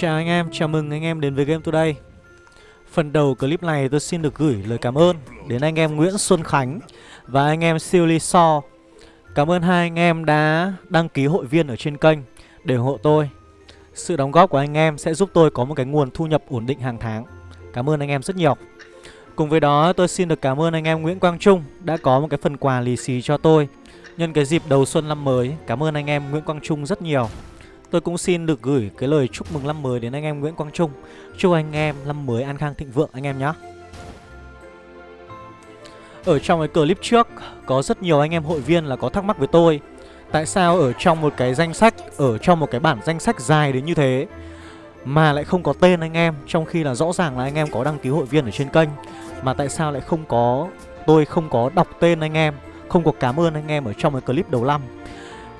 Chào anh em, chào mừng anh em đến với Game Today. Phần đầu clip này tôi xin được gửi lời cảm ơn đến anh em Nguyễn Xuân Khánh và anh em Siêu Ly So. Cảm ơn hai anh em đã đăng ký hội viên ở trên kênh để ủng hộ tôi. Sự đóng góp của anh em sẽ giúp tôi có một cái nguồn thu nhập ổn định hàng tháng. Cảm ơn anh em rất nhiều. Cùng với đó tôi xin được cảm ơn anh em Nguyễn Quang Trung đã có một cái phần quà lì xì cho tôi Nhân cái dịp đầu xuân năm mới. Cảm ơn anh em Nguyễn Quang Trung rất nhiều. Tôi cũng xin được gửi cái lời chúc mừng năm mới đến anh em Nguyễn Quang Trung. Chúc anh em năm mới an khang thịnh vượng anh em nhé. Ở trong cái clip trước Có rất nhiều anh em hội viên là có thắc mắc với tôi Tại sao ở trong một cái danh sách Ở trong một cái bản danh sách dài đến như thế Mà lại không có tên anh em Trong khi là rõ ràng là anh em có đăng ký hội viên ở trên kênh Mà tại sao lại không có Tôi không có đọc tên anh em Không có cảm ơn anh em ở trong cái clip đầu năm.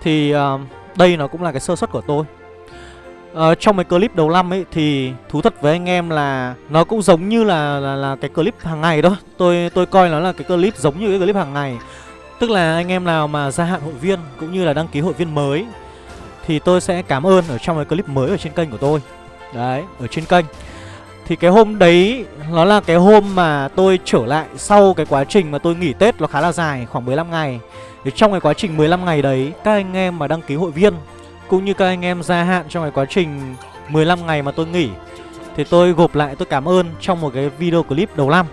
Thì uh, đây nó cũng là cái sơ suất của tôi. Ờ, Trong cái clip đầu năm ấy Thì thú thật với anh em là Nó cũng giống như là là, là cái clip hàng ngày đó. Tôi tôi coi nó là cái clip giống như cái clip hàng ngày. Tức là anh em nào mà gia hạn hội viên Cũng như là đăng ký hội viên mới Thì tôi sẽ cảm ơn ở trong cái clip mới ở trên kênh của tôi. Đấy, ở trên kênh. Thì cái hôm đấy Nó là cái hôm mà tôi trở lại Sau cái quá trình mà tôi nghỉ Tết Nó khá là dài, khoảng 15 ngày thì trong cái quá trình 15 ngày đấy Các anh em mà đăng ký hội viên Cũng như các anh em gia hạn trong cái quá trình 15 ngày mà tôi nghỉ Thì tôi gộp lại tôi cảm ơn trong một cái video clip đầu năm.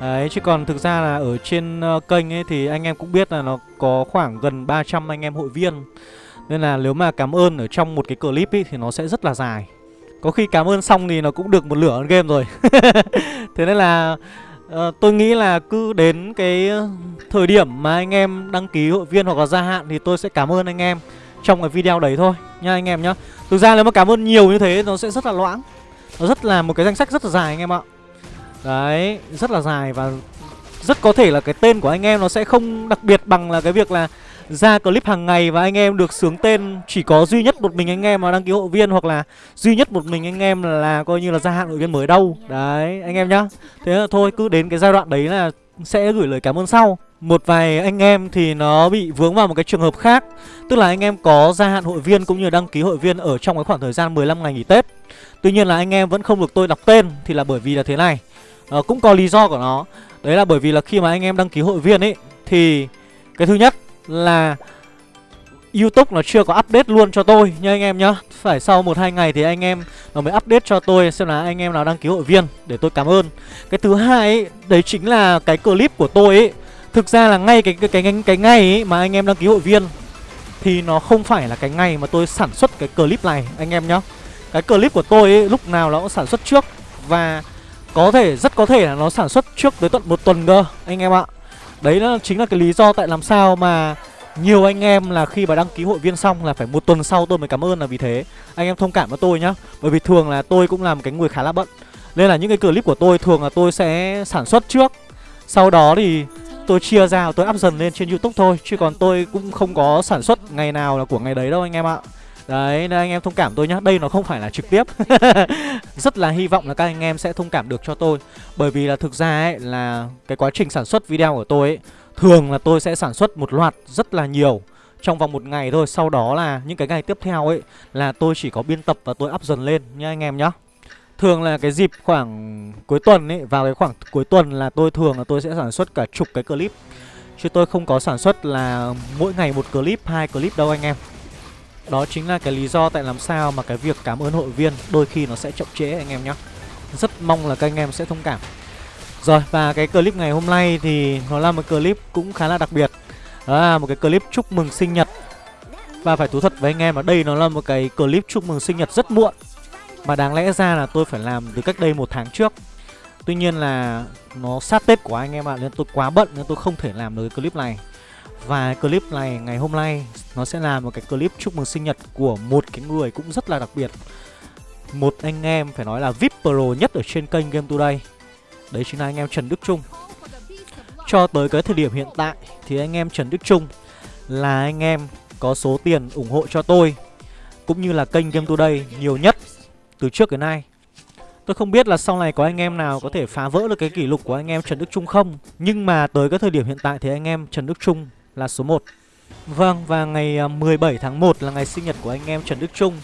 Đấy chứ còn thực ra là ở trên uh, kênh ấy thì anh em cũng biết là nó có khoảng gần 300 anh em hội viên. Nên là nếu mà cảm ơn ở trong một cái clip ấy thì nó sẽ rất là dài. Có khi cảm ơn xong thì nó cũng được một lửa game rồi. Thế nên là Ờ, tôi nghĩ là cứ đến cái ờ, thời điểm mà anh em đăng ký hội viên hoặc là gia hạn thì tôi sẽ cảm ơn anh em trong cái video đấy thôi nha anh em nhá. Thực ra nếu mà cảm ơn nhiều như thế nó sẽ rất là loãng. Nó rất là một cái danh sách rất là dài anh em ạ. Đấy, rất là dài và rất có thể là cái tên của anh em nó sẽ không đặc biệt bằng là cái việc là ra clip hàng ngày và anh em được sướng tên chỉ có duy nhất một mình anh em mà đăng ký hội viên hoặc là duy nhất một mình anh em là, là coi như là gia hạn hội viên mới đâu. Đấy, anh em nhá. Thế là thôi cứ đến cái giai đoạn đấy là sẽ gửi lời cảm ơn sau. Một vài anh em thì nó bị vướng vào một cái trường hợp khác Tức là anh em có gia hạn hội viên cũng như đăng ký hội viên ở trong cái khoảng thời gian 15 ngày nghỉ Tết Tuy nhiên là anh em vẫn không được tôi đọc tên thì là bởi vì là thế này à, Cũng có lý do của nó Đấy là bởi vì là khi mà anh em đăng ký hội viên ấy Thì cái thứ nhất là YouTube nó chưa có update luôn cho tôi nha anh em nhá Phải sau 1-2 ngày thì anh em nó mới update cho tôi xem là anh em nào đăng ký hội viên để tôi cảm ơn Cái thứ hai ấy, đấy chính là cái clip của tôi ấy Thực ra là ngay cái cái cái cái, cái ngày ấy mà anh em đăng ký hội viên thì nó không phải là cái ngày mà tôi sản xuất cái clip này anh em nhá. Cái clip của tôi ấy, lúc nào nó cũng sản xuất trước và có thể rất có thể là nó sản xuất trước tới tận một tuần cơ anh em ạ. Đấy nó chính là cái lý do tại làm sao mà nhiều anh em là khi mà đăng ký hội viên xong là phải một tuần sau tôi mới cảm ơn là vì thế. Anh em thông cảm với tôi nhá, Bởi vì thường là tôi cũng là một cái người khá là bận. Nên là những cái clip của tôi thường là tôi sẽ sản xuất trước. Sau đó thì tôi chia ra, tôi up dần lên trên youtube thôi, Chứ còn tôi cũng không có sản xuất ngày nào là của ngày đấy đâu anh em ạ. Đấy, nên anh em thông cảm tôi nhá. Đây nó không phải là trực tiếp. Rất là hy vọng là các anh em sẽ thông cảm được cho tôi. Bởi vì là thực ra ấy là Cái quá trình sản xuất video của tôi ấy Thường là tôi sẽ sản xuất một loạt rất là nhiều. Trong vòng một ngày thôi. Sau đó là những cái ngày tiếp theo ấy Là tôi chỉ có biên tập và tôi up dần lên nha anh em nhá. Thường là cái dịp khoảng cuối tuần ấy Vào cái khoảng cuối tuần là tôi thường là tôi sẽ sản xuất cả chục cái clip. Chứ tôi không có sản xuất là mỗi ngày một clip, hai clip đâu anh em. Đó chính là cái lý do tại làm sao mà cái việc cảm ơn hội viên đôi khi nó sẽ chậm trễ anh em nhé Rất mong là các anh em sẽ thông cảm. Rồi, và cái clip ngày hôm nay thì nó là một clip cũng khá là đặc biệt. Đó là một cái clip chúc mừng sinh nhật. Và phải thú thật với anh em là đây nó là một cái clip chúc mừng sinh nhật rất muộn. Mà đáng lẽ ra là tôi phải làm từ cách đây một tháng trước. Tuy nhiên là nó sát Tết của anh em ạ, Nên tôi quá bận nên tôi không thể làm được cái clip này. Và clip này ngày hôm nay, Nó sẽ là một cái clip chúc mừng sinh nhật của một cái người cũng rất là đặc biệt. Một anh em, phải nói là VIP Pro nhất ở trên kênh Game Today. Đấy chính là anh em Trần Đức Trung. Cho tới cái thời điểm hiện tại, Thì anh em Trần Đức Trung Là anh em có số tiền ủng hộ cho tôi, Cũng như là kênh Game Today nhiều nhất từ trước đến nay. Tôi không biết là sau này có anh em nào có thể phá vỡ được cái kỷ lục của anh em Trần Đức Trung không, Nhưng mà tới cái thời điểm hiện tại thì anh em Trần Đức Trung là số 1 Vâng và ngày à, 17 tháng 1 là ngày sinh nhật của anh em Trần Đức Trung.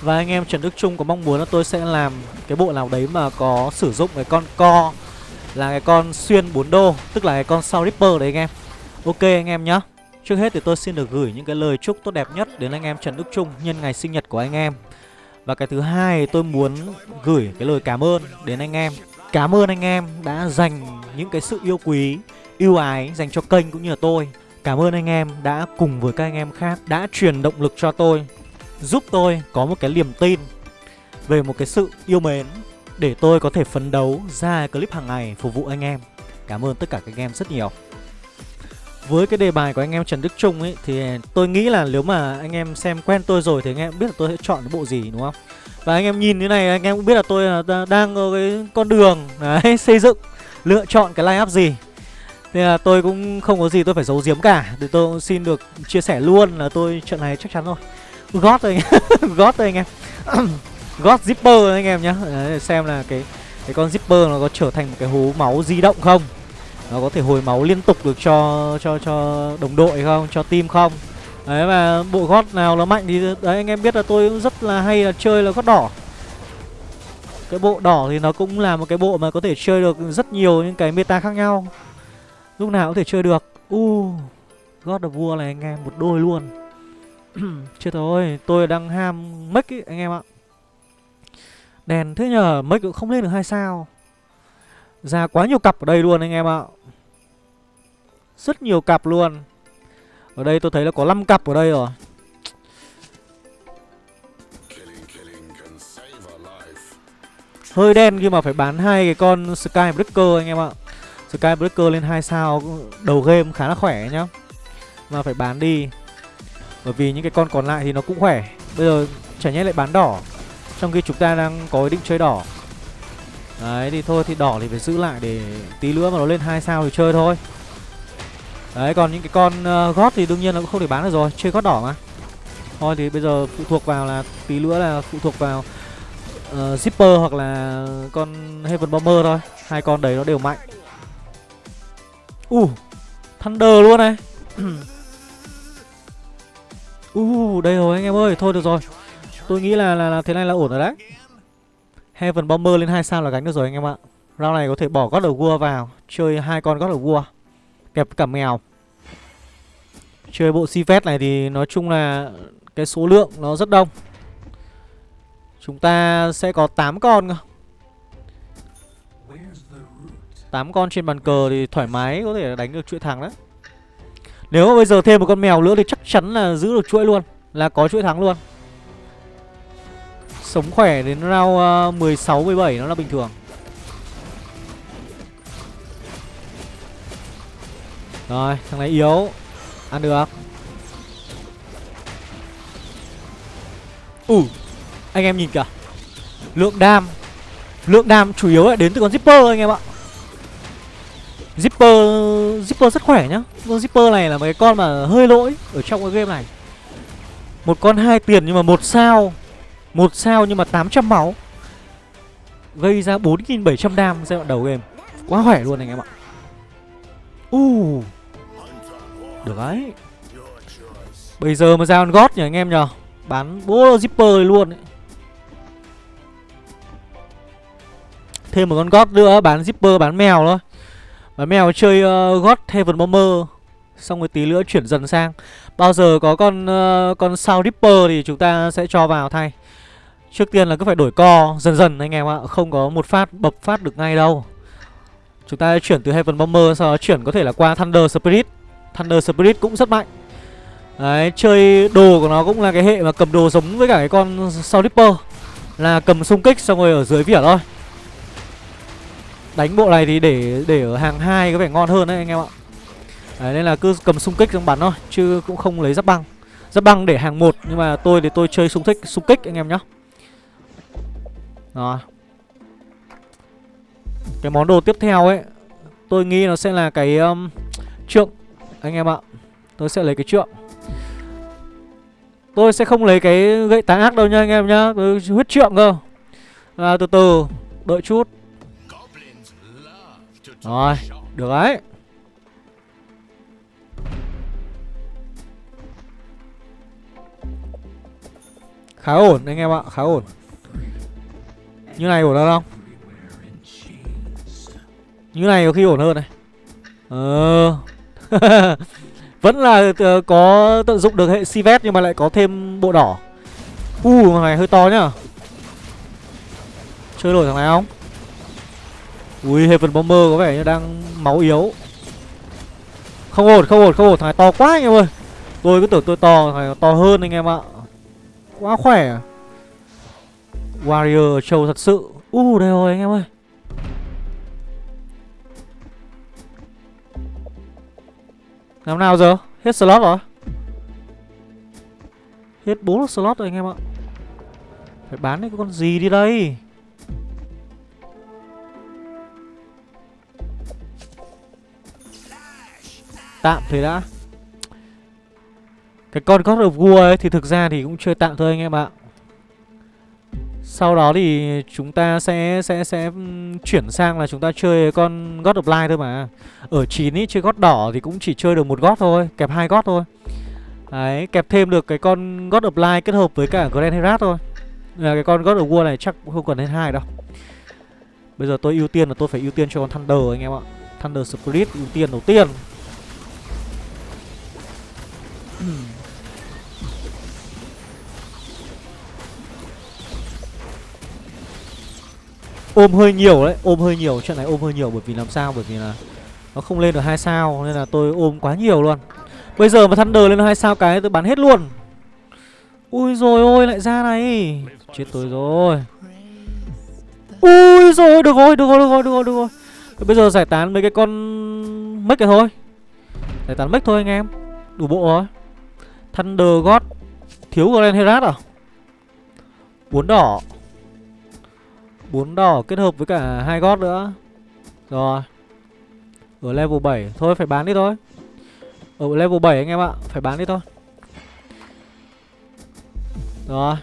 Và anh em Trần Đức Trung có mong muốn là tôi sẽ làm cái bộ nào đấy mà có sử dụng cái con co Là cái con xuyên 4 đô Tức là cái con sau Ripper đấy anh em. Ok anh em nhá. Trước hết thì tôi xin được gửi những cái lời chúc tốt đẹp nhất đến anh em Trần Đức Trung nhân ngày sinh nhật của anh em. Và cái thứ hai tôi muốn gửi cái lời cảm ơn đến anh em. Cảm ơn anh em đã dành những cái sự yêu quý, yêu ái dành cho kênh cũng như là tôi. Cảm ơn anh em đã cùng với các anh em khác đã truyền động lực cho tôi Giúp tôi có một cái niềm tin về một cái sự yêu mến Để tôi có thể phấn đấu ra clip hàng ngày phục vụ anh em. Cảm ơn tất cả các anh em rất nhiều. Với cái đề bài của anh em Trần Đức Trung ấy Thì tôi nghĩ là nếu mà anh em xem quen tôi rồi Thì anh em biết là tôi sẽ chọn cái bộ gì đúng không? Và anh em nhìn như này anh em cũng biết là tôi đang ở cái con đường đấy, xây dựng Lựa chọn cái line up gì. Nên là tôi cũng không có gì tôi phải giấu giếm cả. Thì tôi cũng xin được chia sẻ luôn là tôi trận này chắc chắn rồi. Gót thôi anh em gót thôi anh em. Gót zipper anh em nhá. Đấy, xem là cái cái con zipper nó có trở thành một cái hố máu di động không? Nó có thể hồi máu liên tục được cho cho cho đồng đội không? Cho team không? Đấy và bộ gót nào nó mạnh thì đấy anh em biết là tôi cũng rất là hay là chơi là gót đỏ. Cái bộ đỏ thì nó cũng là một cái bộ mà có thể chơi được rất nhiều những cái meta khác nhau lúc nào cũng thể chơi được. U uh, gót of vua này anh em một đôi luôn. Chết thôi tôi đang ham mic ý, anh em ạ. Đèn thế nhờ, mic cũng không lên được hai sao? Ra quá nhiều cặp ở đây luôn anh em ạ. Rất nhiều cặp luôn. Ở đây tôi thấy là có 5 cặp ở đây rồi. Hơi đen khi mà phải bán hai cái con sky breaker anh em ạ. Skybreaker lên 2 sao đầu game khá là khỏe nhá. Mà phải bán đi. Bởi vì những cái con còn lại thì nó cũng khỏe. Bây giờ chả nhẽ lại bán đỏ. Trong khi chúng ta đang có ý định chơi đỏ. Đấy thì thôi thì đỏ thì phải giữ lại để tí nữa mà nó lên hai sao thì chơi thôi. Đấy còn những cái con uh, gót thì đương nhiên là cũng không thể bán được rồi. Chơi gót đỏ mà. Thôi thì bây giờ phụ thuộc vào là tí nữa là phụ thuộc vào uh, Zipper hoặc là con Heaven Bomber thôi. Hai con đấy nó đều mạnh. U, Uh Thunder luôn này Uh, đây rồi anh em ơi, thôi được rồi. Tôi nghĩ là là, là thế này là ổn rồi đấy. Heaven Bomber lên 2 sao là gánh được rồi anh em ạ. Round này có thể bỏ God of War vào, chơi hai con God of War. Kẹp cả mèo. Chơi bộ Sivet này thì nói chung là cái số lượng nó rất đông. Chúng ta sẽ có 8 con 8 con trên bàn cờ thì thoải mái có thể đánh được chuỗi thắng đấy. Nếu mà bây giờ thêm một con mèo nữa thì chắc chắn là giữ được chuỗi luôn Là có chuỗi thắng luôn. Sống khỏe đến round ờ, 16, 17 nó là bình thường. Rồi, thằng này yếu Ăn được. Ủ, anh em nhìn kìa. Lượng đam Lượng đam chủ yếu là đến từ con zipper anh em ạ. Zipper Zipper rất khỏe nhá. Con Zipper này là một cái con mà hơi lỗi Ở trong cái game này. Một con hai tiền nhưng mà một sao một sao nhưng mà 800 máu. Gây ra 4.700 đam giai đoạn đầu game. Quá khỏe luôn anh em ạ. Uh Được đấy. Bây giờ mà ra con gót nhỉ anh em nhờ. Bán bố zipper luôn ấy. Thêm một con gót nữa, bán zipper, bán mèo thôi và mèo chơi ờ, uh, God Heaven Bomber Xong rồi tí nữa chuyển dần sang. Bao giờ có con uh, con sao Ripper thì chúng ta sẽ cho vào thay. Trước tiên là cứ phải đổi co dần dần anh em ạ Không có một phát bập phát được ngay đâu. Chúng ta chuyển từ Heaven Bomber Sau đó chuyển có thể là qua Thunder Spirit. Thunder Spirit cũng rất mạnh. Đấy, chơi đồ của nó cũng là cái hệ mà cầm đồ giống với cả cái con sao Ripper Là cầm xung kích xong rồi ở dưới vỉa thôi. Đánh bộ này thì để để ở hàng hai có vẻ ngon hơn đấy anh em ạ. Đấy nên là cứ cầm xung kích xong bắn thôi Chứ cũng không lấy giáp băng. Giáp băng để hàng một Nhưng mà tôi thì tôi chơi xung kích xung kích anh em nhá. Rồi. Cái món đồ tiếp theo ấy Tôi nghĩ nó sẽ là cái um, Trượng Anh em ạ. Tôi sẽ lấy cái trượng. Tôi sẽ không lấy cái gậy tá ác đâu nha anh em nhá Tôi huyết trượng cơ. À, Từ từ Đợi chút rồi, được đấy. Khá ổn anh em ạ Khá ổn. Như này ổn hơn không? Như này có khi ổn hơn này. Ờ. Vẫn là ờ, có tận dụng được hệ Sivet Nhưng mà lại có thêm bộ đỏ. U uh, này hơi to nhá. Chơi nổi thằng này không? Ui Heaven Bomber có vẻ như đang máu yếu. Không ổn không ổn không ổn. Thằng này to quá anh em ơi. Tôi cứ tưởng tôi to Thằng này to hơn anh em ạ. Quá khỏe. Warrior trâu thật sự. U uh, đây rồi anh em ơi. Làm nào giờ? Hết slot rồi? Hết 4 slot rồi anh em ạ. Phải bán cái con gì đi đây? Tạm thế đã. Cái con God of War ấy thì thực ra thì cũng chơi tạm thôi anh em ạ. Sau đó thì chúng ta sẽ sẽ sẽ ừ, chuyển sang là chúng ta chơi con God of Light thôi mà. Ở 9 ý chơi God đỏ thì cũng chỉ chơi được một God thôi Kẹp hai God thôi. Đấy, kẹp thêm được cái con God of Light kết hợp với cả Grand Herat thôi. Là Cái con God of War này chắc không cần đến hai đâu. Bây giờ tôi ưu tiên là tôi phải ưu tiên cho con Thunder anh em ạ. Thunder Spirit ưu tiên đầu tiên. Ừ. ôm hơi nhiều đấy, ôm hơi nhiều chuyện này ôm hơi nhiều bởi vì làm sao? Bởi vì là nó không lên được hai sao, nên là tôi ôm quá nhiều luôn. Bây giờ mà thunder lên hai sao cái tôi bắn hết luôn. Ui rồi ôi, lại ra này. Chết tôi rồi. Ui rồi, được rồi được rồi được rồi được rồi được rồi. Bây giờ giải tán mấy cái con mất này thôi. Giải tán mất thôi anh em. Đủ bộ rồi. Thunder God. Thiếu Grand Herat à? Bốn đỏ. Bốn đỏ kết hợp với cả hai gót nữa. Rồi. Ở level 7 Thôi, phải bán đi thôi. Ở level 7 anh em ạ, Phải bán đi thôi. Rồi.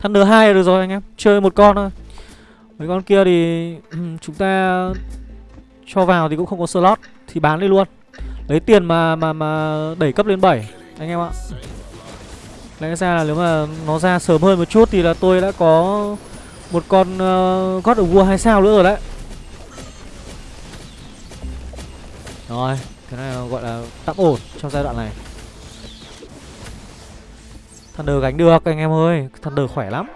Thunder 2 là được rồi anh em, Chơi một con thôi. Mấy con kia thì Chúng ta Cho vào thì cũng không có slot, Thì bán đi luôn. Lấy tiền mà mà mà đẩy cấp lên 7 anh em ạ. Lẽ ra là nếu mà nó ra sớm hơn một chút thì là tôi đã có một con uh, God of War 2 sao nữa rồi đấy. Rồi cái này gọi là tạm ổn trong giai đoạn này. Thunder gánh được anh em ơi. Thunder khỏe lắm.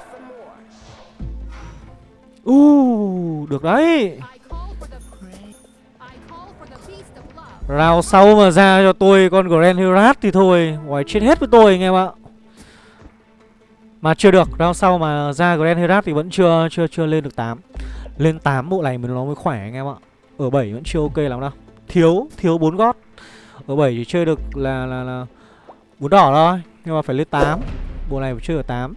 Uh, được đấy. Rào sau mà ra cho tôi con Grand Herat thì thôi Ngoài chết hết với tôi anh em ạ. Mà chưa được Rào sau mà ra Grand Herat thì vẫn chưa chưa chưa lên được 8 Lên 8 bộ này mình nó mới khỏe anh em ạ. Ở 7 vẫn chưa ok lắm đâu. Thiếu, thiếu 4 gót. Ở 7 chỉ chơi được là là là bốn đỏ thôi Nhưng mà phải lên 8 Bộ này phải chơi ở 8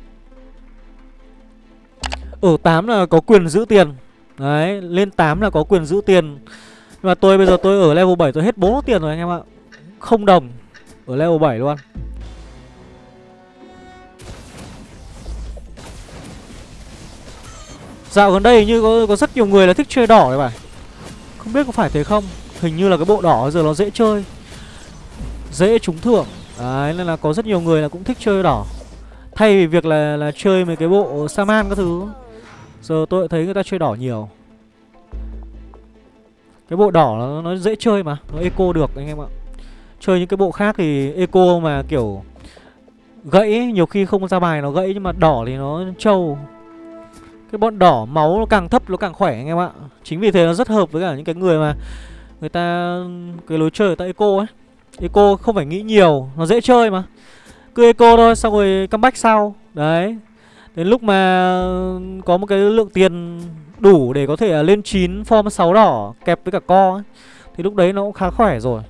Ở 8 là có quyền giữ tiền. Đấy, lên 8 là có quyền giữ tiền nhưng mà tôi bây giờ tôi ở level 7 tôi hết 4 tiền rồi anh em ạ. Không đồng Ở level 7 luôn. Dạo gần đây như có, có rất nhiều người là thích chơi đỏ này bạn, Không biết có phải thế không? Hình như là cái bộ đỏ giờ nó dễ chơi Dễ trúng thưởng. Đấy nên là có rất nhiều người là cũng thích chơi đỏ. Thay vì việc là là chơi mấy cái bộ Saman các thứ. Giờ tôi thấy người ta chơi đỏ nhiều cái bộ đỏ nó, nó dễ chơi mà Nó eco được anh em ạ. Chơi những cái bộ khác thì eco mà kiểu Gãy nhiều khi không ra bài nó gãy Nhưng mà đỏ thì nó trâu. Cái bọn đỏ máu nó càng thấp nó càng khỏe anh em ạ. Chính vì thế nó rất hợp với cả những cái người mà Người ta Cái lối chơi người ta eco ấy. Eco không phải nghĩ nhiều Nó dễ chơi mà. Cứ eco thôi xong rồi comeback sau. Đấy. Đến lúc mà có một cái lượng tiền đủ để có thể à, lên 9 form 6 đỏ kẹp với cả co ấy, thì lúc đấy nó cũng khá khỏe rồi.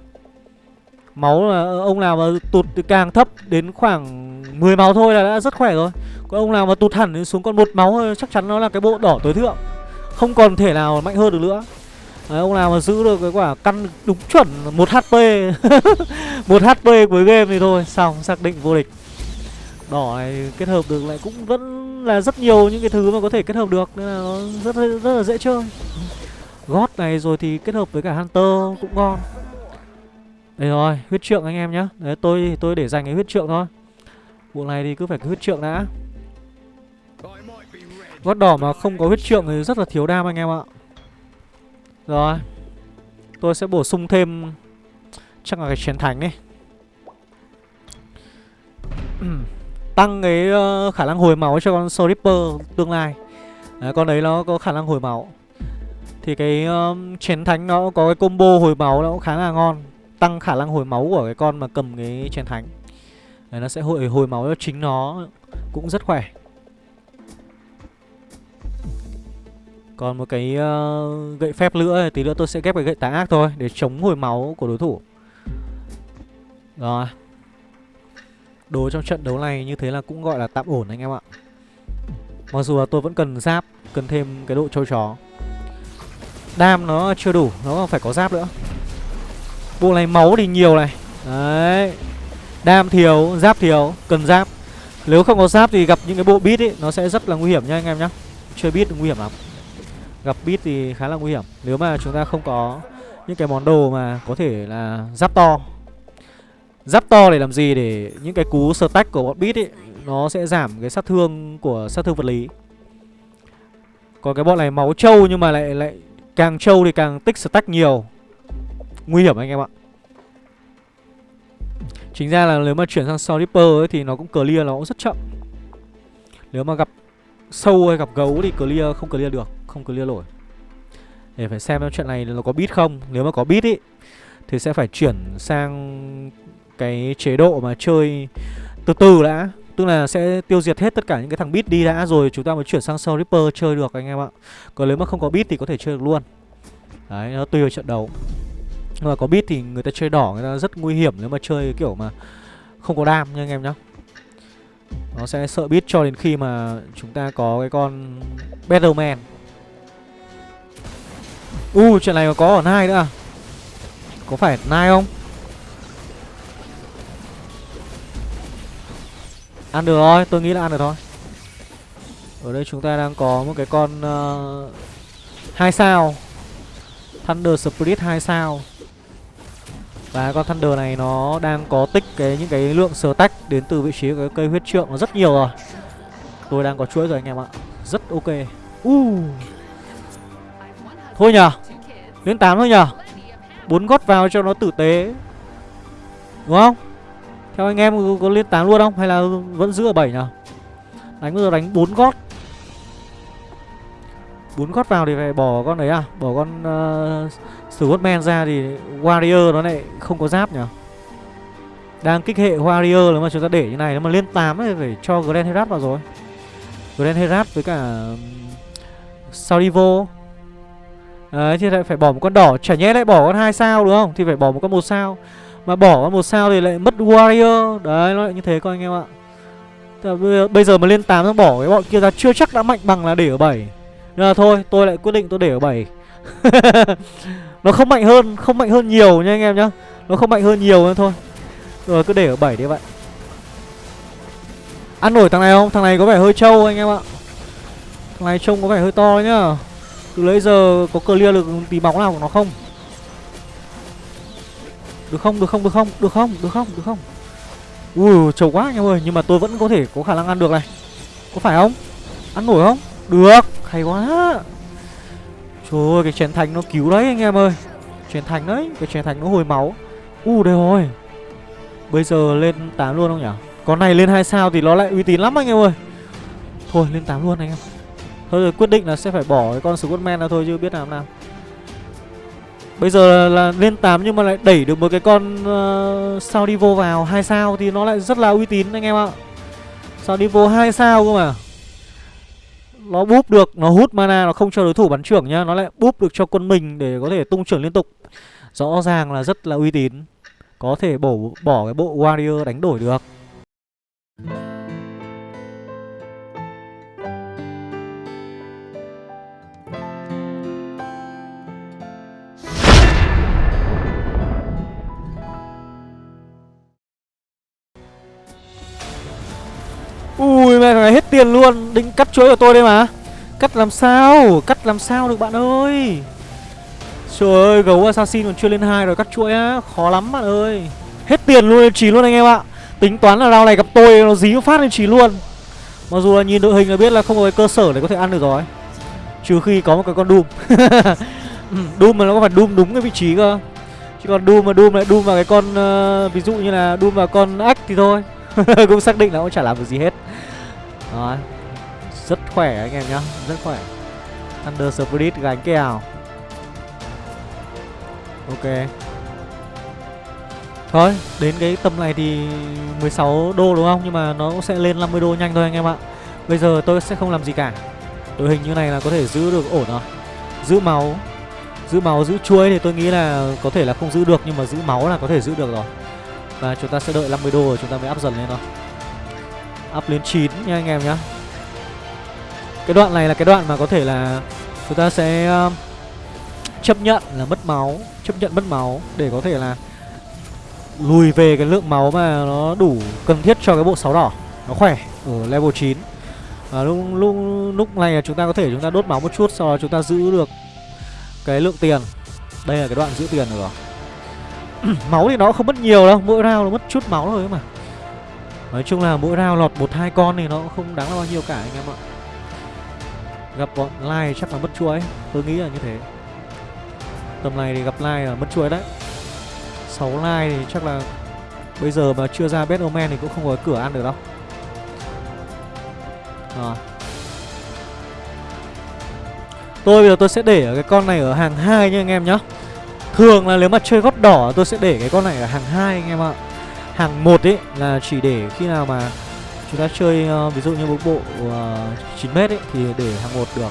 Máu là ờ, ông nào mà tụt càng thấp đến khoảng 10 máu thôi là đã rất khỏe rồi. Còn ông nào mà tụt hẳn đến xuống còn một máu thôi chắc chắn nó là cái bộ đỏ tối thượng. Không còn thể nào mạnh hơn được nữa. Đấy, ông nào mà giữ được cái quả căn đúng chuẩn 1 HP 1 HP cuối game thì thôi Xong xác định vô địch Đỏ này kết hợp được lại cũng vẫn là rất nhiều những cái thứ mà có thể kết hợp được, nên là nó rất rất là dễ chơi. Gót này rồi thì kết hợp với cả hunter cũng ngon. Đây rồi, huyết trượng anh em nhá. Đấy, tôi tôi để dành cái huyết trượng thôi. Bộ này thì cứ phải cái huyết trượng đã. Gót đỏ mà không có huyết trượng thì rất là thiếu đam anh em ạ. Rồi, Tôi sẽ bổ sung thêm Chắc là cái chiến thánh đi. Tăng cái uh, khả năng hồi máu cho con Soul tương lai. Đấy, Con đấy nó có khả năng hồi máu. Thì cái ờ, um, chén thánh nó có cái combo hồi máu nó cũng khá là ngon Tăng khả năng hồi máu của cái con mà cầm cái chén thánh. Đấy, Nó sẽ hồi, hồi máu cho chính nó Cũng rất khỏe. Còn một cái uh, gậy phép nữa Tí nữa tôi sẽ ghép cái gậy tà ác thôi Để chống hồi máu của đối thủ. Rồi. Đồ trong trận đấu này như thế là cũng gọi là tạm ổn anh em ạ. Mặc dù là tôi vẫn cần giáp Cần thêm cái độ trâu chó. Đam nó chưa đủ Nó phải có giáp nữa. Bộ này máu thì nhiều này. Đấy. Đam thiếu, giáp thiếu, cần giáp. Nếu không có giáp thì gặp những cái bộ bit ấy Nó sẽ rất là nguy hiểm nha anh em nhá. Chơi bit nguy hiểm lắm. Gặp bit thì khá là nguy hiểm. Nếu mà chúng ta không có những cái món đồ mà có thể là giáp to Giáp to để làm gì để những cái cú stack của bọn beat ấy Nó sẽ giảm cái sát thương của sát thương vật lý? Còn cái bọn này máu trâu nhưng mà lại lại càng trâu thì càng tích stack nhiều. Nguy hiểm anh em ạ. Chính ra là nếu mà chuyển sang Soul Reaper ấy, thì nó cũng clear nó cũng rất chậm. Nếu mà gặp sâu hay gặp gấu thì clear không clear được Không clear nổi. Để phải xem chuyện này nó có beat không. Nếu mà có beat ý Thì sẽ phải chuyển sang cái chế độ mà chơi từ từ đã. Tức là sẽ tiêu diệt hết tất cả những cái thằng beat đi đã Rồi chúng ta mới chuyển sang Soul Reaper chơi được anh em ạ. Còn nếu mà không có beat thì có thể chơi được luôn. Đấy, nó tùy vào trận đấu. Nhưng mà có beat thì người ta chơi đỏ người ta rất nguy hiểm nếu mà chơi kiểu mà không có đam nha anh em nhá. Nó sẽ sợ beat cho đến khi mà chúng ta có cái con Battleman. U uh, trận này mà có ở nai nữa à? Có phải nai không? Ăn được thôi, tôi nghĩ là ăn được thôi. Ở đây chúng ta đang có một cái con uh, hai sao. Thunder Spirit 2 sao. Và con Thunder này nó đang có tích cái những cái lượng sờ tách Đến từ vị trí cái cây huyết trượng nó rất nhiều rồi. Tôi đang có chuỗi rồi anh em ạ. Rất ok. Uh. Thôi nhờ. Lên 8 thôi nhờ. Bốn gót vào cho nó tử tế. Đúng không? Theo anh em có lên 8 luôn không? Hay là vẫn giữ ở 7 nhỉ? Đánh bây giờ đánh 4 gót 4 gót vào thì phải bỏ con đấy à? Bỏ con ờ, uh, Scottman ra thì Warrior nó lại không có giáp nhỉ? Đang kích hệ Warrior nếu mà chúng ta để như này Nếu mà lên 8 thì phải cho Grand Herat vào rồi Grand Herat với cả Salivo, Đấy thì lại phải bỏ một con đỏ Chả nhẽ lại bỏ con hai sao đúng không? Thì phải bỏ một con một sao mà bỏ một sao thì lại mất warrior. Đấy, nó lại như thế các anh em ạ. Bây giờ mà lên 8 nó bỏ cái bọn kia ra, chưa chắc đã mạnh bằng là để ở 7 Nên là thôi, tôi lại quyết định tôi để ở 7 Nó không mạnh hơn, Không mạnh hơn nhiều nha anh em nhá. Nó không mạnh hơn nhiều nên thôi. Rồi, cứ để ở 7 đi vậy Ăn nổi thằng này không? Thằng này có vẻ hơi trâu anh em ạ. Thằng này trông có vẻ hơi to nhá. Từ lấy giờ có clear được tí bóng nào của nó không? Được không, được không, được không, được không, được không, được không? Ui, trầu quá anh em ơi Nhưng mà tôi vẫn có thể có khả năng ăn được này. Có phải không? Ăn nổi không? Được, hay quá. Trời ơi, cái chén thành nó cứu đấy anh em ơi. Chén thành đấy, cái chén thành nó hồi máu. U đây rồi. Bây giờ lên 8 luôn không nhỉ? Con này lên 2 sao thì nó lại uy tín lắm anh em ơi. Thôi lên 8 luôn anh em. Thôi rồi quyết định là sẽ phải bỏ cái con Scottman ra thôi chứ biết làm nào. Bây giờ là lên 8 nhưng mà lại đẩy được một cái con uh, vô vào 2 sao thì nó lại rất là uy tín anh em ạ. sao đi vô 2 sao cơ mà. Nó búp được, nó hút mana, nó không cho đối thủ bắn trưởng nhá, nó lại búp được cho quân mình để có thể tung trưởng liên tục. Rõ ràng là rất là uy tín. Có thể bổ bỏ cái bộ warrior đánh đổi được. Ui mẹ này hết tiền luôn. Định cắt chuỗi của tôi đây mà. Cắt làm sao? Cắt làm sao được bạn ơi? Trời ơi gấu assassin còn chưa lên hai rồi cắt chuỗi á. Khó lắm bạn ơi. Hết tiền luôn chỉ luôn anh em ạ. Tính toán là rau này gặp tôi nó dí phát lên chỉ luôn. Mặc dù là nhìn đội hình là biết là không có cái cơ sở để có thể ăn được rồi. Trừ khi có một cái con Doom Doom ừ, mà nó có phải Doom đúng cái vị trí cơ. Chứ còn Doom mà Doom lại Doom vào cái con uh, Ví dụ như là Doom vào con ách thì thôi. Cũng xác định là cũng chả làm được gì hết. Đó Rất khỏe anh em nhá Rất khỏe. Thunder Spirit gánh kèo. Ok. Thôi, đến cái tầm này thì 16 đô đúng không? Nhưng mà nó cũng sẽ lên 50 đô nhanh thôi anh em ạ. Bây giờ tôi sẽ không làm gì cả. Đội hình như này là có thể giữ được ổn rồi. Giữ máu. Giữ máu, giữ chuối thì tôi nghĩ là có thể là không giữ được Nhưng mà giữ máu là có thể giữ được rồi. Và chúng ta sẽ đợi 50 đô rồi chúng ta mới up dần lên thôi. Up lên 9 nha anh em nhá. Cái đoạn này là cái đoạn mà có thể là Chúng ta sẽ uh, chấp nhận là mất máu Chấp nhận mất máu để có thể là lùi về cái lượng máu mà nó đủ cần thiết cho cái bộ sáu đỏ. Nó khỏe ở level 9 và lúc lúc lúc này là chúng ta có thể chúng ta đốt máu một chút sau đó chúng ta giữ được cái lượng tiền. Đây là cái đoạn giữ tiền rồi. máu thì nó không mất nhiều đâu, mỗi round nó mất chút máu thôi mà. Nói chung là mỗi round lọt một, hai con thì nó không đáng là bao nhiêu cả anh em ạ. Gặp bọn lai chắc là mất chuối tôi nghĩ là như thế. Tầm này thì gặp lai là mất chuối đấy. 6 lai thì chắc là Bây giờ mà chưa ra Best Omen thì cũng không có cửa ăn được đâu. À. Tôi bây giờ tôi sẽ để ở cái con này ở hàng hai nha anh em nhá. Thường là nếu mà chơi gót đỏ tôi sẽ để cái con này ở hàng 2 anh em ạ. Hàng 1 ấy là chỉ để khi nào mà chúng ta chơi uh, ví dụ như một bộ ờ, uh, 9m ấy thì để hàng 1 được.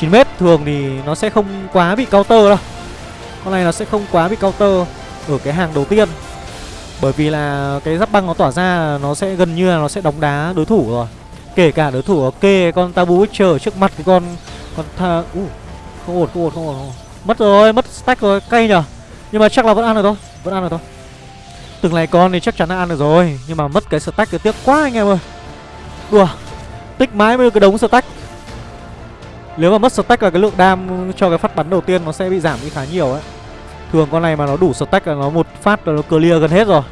9m thường thì nó sẽ không quá bị counter đâu. Con này nó sẽ không quá bị counter ở cái hàng đầu tiên. Bởi vì là cái giáp băng nó tỏa ra nó sẽ gần như là nó sẽ đóng đá đối thủ rồi. Kể cả đối thủ kê con tabu witcher trước mặt cái con con tha uh, không ổn không ổn không ổn mất rồi mất stack rồi cay nhở? Nhưng mà chắc là vẫn ăn được thôi vẫn ăn được thôi. Từng này con thì chắc chắn là ăn được rồi nhưng mà mất cái stack cái tiếc quá anh em ơi. Đùa tích mãi mới cái đống stack. Nếu mà mất stack là cái lượng đam cho cái phát bắn đầu tiên nó sẽ bị giảm đi khá nhiều ấy. Thường con này mà nó đủ stack là nó một phát là nó clear gần hết rồi.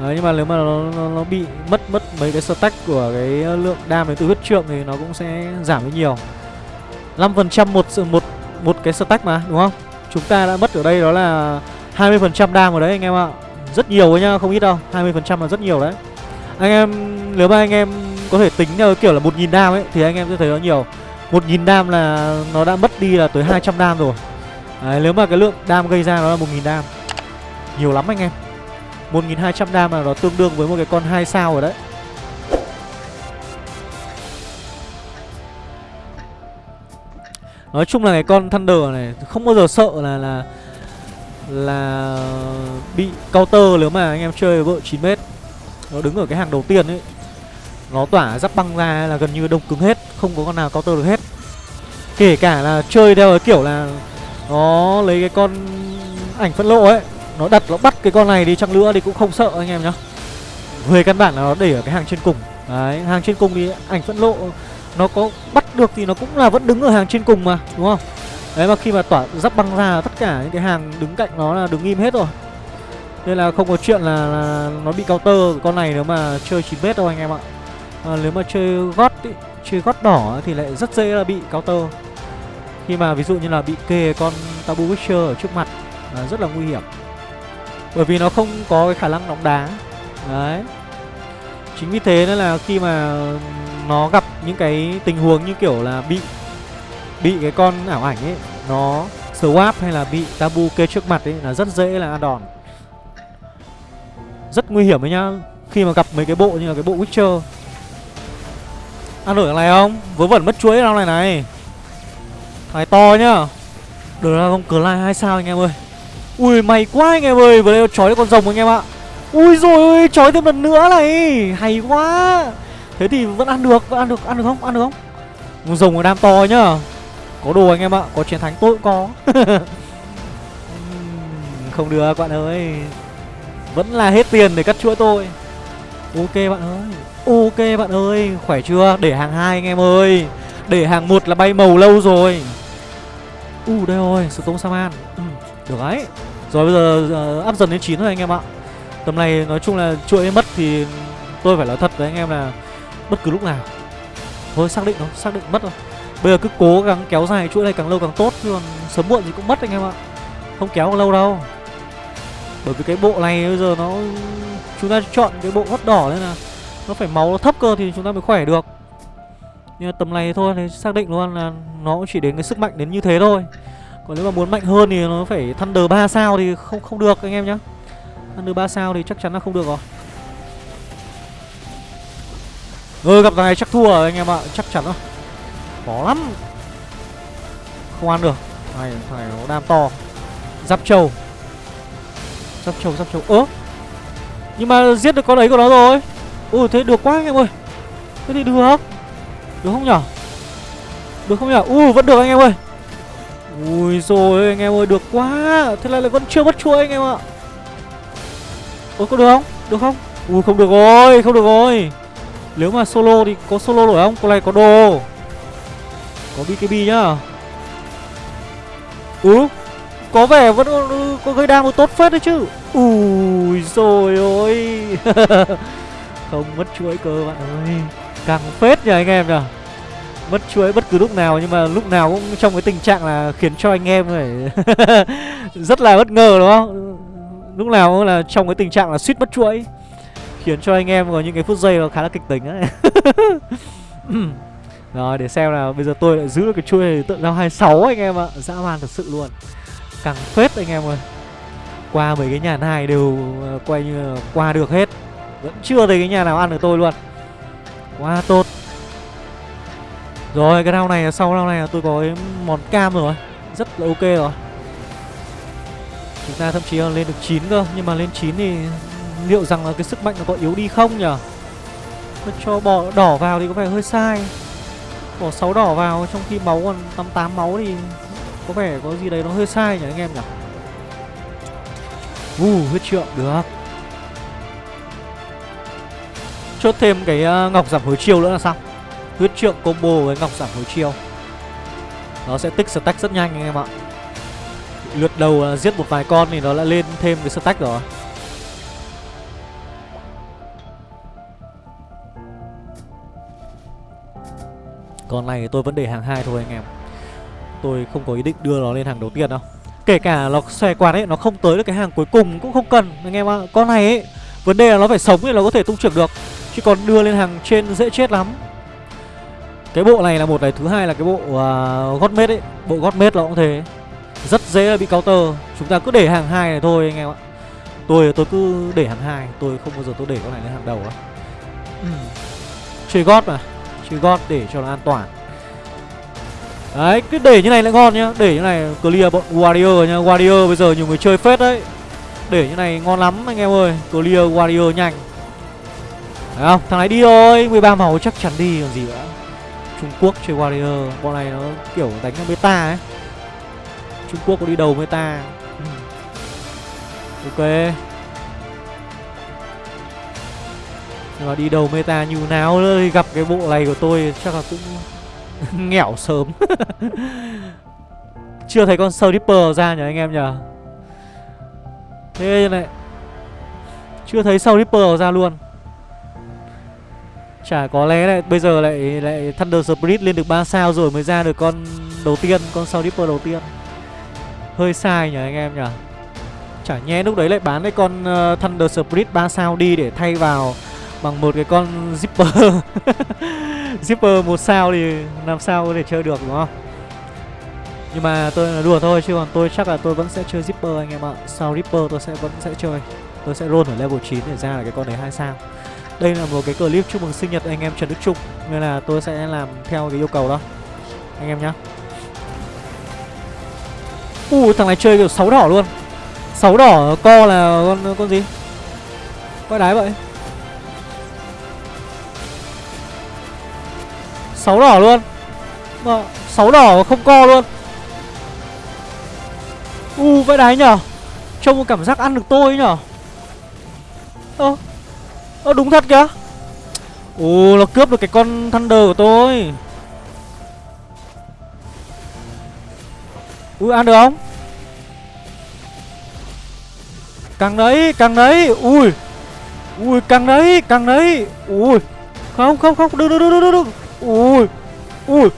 Đấy, nhưng mà nếu mà nó, nó, nó bị mất mất mấy cái stack của cái lượng đam đến từ huyết trượng thì nó cũng sẽ giảm đi nhiều. 5% một một một cái stack mà đúng không? Chúng ta đã mất ở đây đó là 20% đam ở đấy anh em ạ. Rất nhiều đấy nhá, không ít đâu. 20% là rất nhiều đấy. Anh em nếu mà anh em có thể tính theo kiểu là 1.000 đam ấy thì anh em sẽ thấy nó nhiều. 1.000 đam là nó đã mất đi là tới 200 đam rồi. Đấy, nếu mà cái lượng đam gây ra nó là 1.000 đam Nhiều lắm anh em 1.200 đam là nó tương đương với một cái con 2 sao rồi đấy Nói chung là cái con Thunder này không bao giờ sợ là là là bị counter nếu mà anh em chơi vợ 9m. Nó đứng ở cái hàng đầu tiên ấy. Nó tỏa giáp băng ra là gần như đông cứng hết, không có con nào counter được hết. Kể cả là chơi theo cái kiểu là nó lấy cái con ảnh phân lộ ấy Nó đặt nó bắt cái con này đi chăng nữa thì cũng không sợ anh em nhá Về căn bản là nó để ở cái hàng trên cùng Đấy, hàng trên cùng thì ảnh phân lộ nó có bắt được thì nó cũng là vẫn đứng ở hàng trên cùng mà, đúng không? Đấy mà khi mà tỏa giáp băng ra tất cả những cái hàng đứng cạnh nó là đứng im hết rồi. Nên là không có chuyện là, là nó bị counter con này nếu mà chơi 9m đâu anh em ạ. À, Nếu mà chơi gót ý, chơi gót đỏ thì lại rất dễ là bị counter. Khi mà ví dụ như là bị kề con Tabu Witcher ở trước mặt là rất là nguy hiểm. Bởi vì nó không có cái khả năng đóng đá. Đấy. Chính vì thế nên là khi mà nó gặp những cái tình huống như kiểu là bị Bị cái con ảo ảnh ấy, Nó swap hay là bị Tabu kê trước mặt ấy là rất dễ là ăn đòn. Rất nguy hiểm đấy nhá, Khi mà gặp mấy cái bộ như là cái bộ Witcher. Ăn nổi thằng này không? Vớ vẩn mất chuối thằng này này. Thái to nhá. Được ra không cờ lai hai sao anh em ơi. Ui, may quá anh em ơi, Vừa đây chói con rồng anh em ạ. Ui rồi ơi chói thêm lần nữa này. Hay quá. Thế thì vẫn ăn được Vẫn ăn được Ăn được không? Ăn được không? Con rồng ở đam to nhá. Có đồ anh em ạ Có chiến thắng tôi cũng có. Không được bạn ơi. Vẫn là hết tiền để cắt chuỗi tôi Ok bạn ơi Ok bạn ơi. Khỏe chưa? Để hàng hai anh em ơi. Để hàng một là bay màu lâu rồi. U uh, đây rồi, Stone Saman ừ, Được đấy. Rồi bây giờ ờ, uh, áp dần đến 9 thôi anh em ạ. Tầm này nói chung là chuỗi mất thì tôi phải nói thật với anh em là bất cứ lúc nào. Thôi xác định thôi, xác định mất rồi. Bây giờ cứ cố gắng kéo dài chuỗi này càng lâu càng tốt chứ còn sớm muộn gì cũng mất anh em ạ. Không kéo lâu đâu. Bởi vì cái bộ này bây giờ nó chúng ta chọn cái bộ hót đỏ nên là nó phải máu nó thấp cơ thì chúng ta mới khỏe được. Nhưng mà tầm này thôi thì xác định luôn là nó cũng chỉ đến cái sức mạnh đến như thế thôi. Còn nếu mà muốn mạnh hơn thì nó phải Thunder 3 sao thì không không được anh em nhá. Thunder 3 sao thì chắc chắn là không được rồi. Ừ gặp thằng này chắc thua rồi anh em ạ, Chắc chắn rồi. Khó lắm. Không ăn được. Này, thằng này nó đam to. Giáp trâu. Giáp trâu giáp trâu. Ớ Nhưng mà giết được con ấy của nó rồi. Ui, thế được quá anh em ơi. Thế thì được. Được không nhở? Được không nhở? Ui, vẫn được anh em ơi. Ui rồi, anh em ơi, được quá. Thế này lại vẫn chưa mất chuỗi anh em ạ. Ôi có được không? Được không? Ui, không được rồi, Không được rồi. Nếu mà solo thì có solo nổi không? Con này có đồ. Có BKB nhá. Ừ Có vẻ vẫn ừ, có gây đam tốt phết đấy chứ. Ui rồi ôi. Không, mất chuỗi cơ bạn ơi. Càng phết nhỉ anh em nhỉ. Mất chuỗi bất cứ lúc nào nhưng mà lúc nào cũng trong cái tình trạng là khiến cho anh em phải rất là bất ngờ, đúng không? Lúc nào cũng là trong cái tình trạng là suýt mất chuỗi khiến cho anh em có những cái phút giây nó khá là kịch tính đấy rồi để xem là bây giờ tôi lại giữ được cái chuỗi tượng giao 26 anh em ạ. Dã man thật sự luôn. Càng phết anh em ơi. Qua mấy cái nhà này đều ờ, quay như là qua được hết. Vẫn chưa thấy cái nhà nào ăn được tôi luôn. Quá tốt. Rồi, cái round này sau round này là tôi có cái món cam rồi. Rất là ok rồi. Chúng ta thậm chí là lên được 9 cơ. Nhưng mà lên 9 thì liệu rằng là cái sức mạnh nó có yếu đi không nhở Cho bỏ đỏ vào thì có vẻ hơi sai. Bỏ 6 đỏ vào trong khi máu còn 88 máu thì Có vẻ có gì đấy nó hơi sai nhỉ anh em nhỉ? Uh, huyết trượng được. Chốt thêm cái ờ, ngọc giảm hồi chiêu nữa là xong. Huyết trượng combo với ngọc giảm hồi chiêu. Nó sẽ tích stack rất nhanh anh em ạ. Lượt đầu giết một vài con thì nó lại lên thêm cái stack rồi Con này thì tôi vẫn để hàng hai thôi anh em. Tôi không có ý định đưa nó lên hàng đầu tiên đâu. Kể cả nó xòe quạt ấy Nó không tới được cái hàng cuối cùng cũng không cần Anh em ạ. Con này ấy Vấn đề là nó phải sống thì nó có thể tung trưởng được. Chứ còn đưa lên hàng trên dễ chết lắm. Cái bộ này là một này thứ hai là cái bộ uh, gót mết ấy. Bộ gót mết nó cũng thế. Rất dễ là bị counter. Chúng ta cứ để hàng hai này thôi anh em ạ. Tôi tôi cứ để hàng hai. Tôi không bao giờ tôi để con này lên hàng đầu á. Ừ. chơi gót mà chơi gót để cho nó an toàn. Đấy, cứ để như này lại ngon nhá. Để như này clear bọn warrior nhá. Warrior bây giờ nhiều người chơi phết đấy. Để như này ngon lắm anh em ơi. Clear warrior nhanh. Thấy không? Thằng này đi thôi. 13 màu chắc chắn đi, còn gì nữa. Trung Quốc chơi Warrior. Bọn này nó kiểu đánh nó meta ấy. Trung Quốc có đi đầu meta. Ừ. Ok. Nhưng mà đi đầu meta như nào nữa gặp cái bộ này của tôi chắc là cũng nghèo sớm Chưa thấy con Slipper ra nhỉ anh em nhỉ Thế này Chưa thấy Slipper ra luôn Chả có lẽ lại bây giờ lại lại Thunder Spirit lên được 3 sao rồi mới ra được con đầu tiên, con Soul dipper đầu tiên. Hơi sai nhỉ anh em nhỉ. Chả nhẽ lúc đấy lại bán cái con uh, Thunder Spirit 3 sao đi để thay vào bằng một cái con Zipper. Zipper một sao thì làm sao có thể chơi được, đúng không? Nhưng mà tôi là đùa thôi, chứ còn tôi chắc là tôi vẫn sẽ chơi Zipper anh em ạ. sau ripper tôi sẽ vẫn sẽ chơi. Tôi sẽ roll ở level 9 để ra là cái con đấy hai sao. Đây là một cái clip chúc mừng sinh nhật anh em Trần Đức Trung, Nên là tôi sẽ làm theo cái yêu cầu đó Anh em nhá Ui thằng này chơi kiểu sáu đỏ luôn sáu đỏ co là con con gì Quay đái vậy 6 đỏ luôn. Mà 6 đỏ không co luôn. U vãi đái nhở? Trông một cảm giác ăn được tôi nhở? Ơ Ơ, đúng thật kìa. Ồ nó cướp được cái con Thunder của tôi. Ui ăn được không? Càng đấy càng đấy. Ui Ui càng đấy càng đấy. Ui, Không không không Đừng đừng đừng đừng đừng Ui Ui.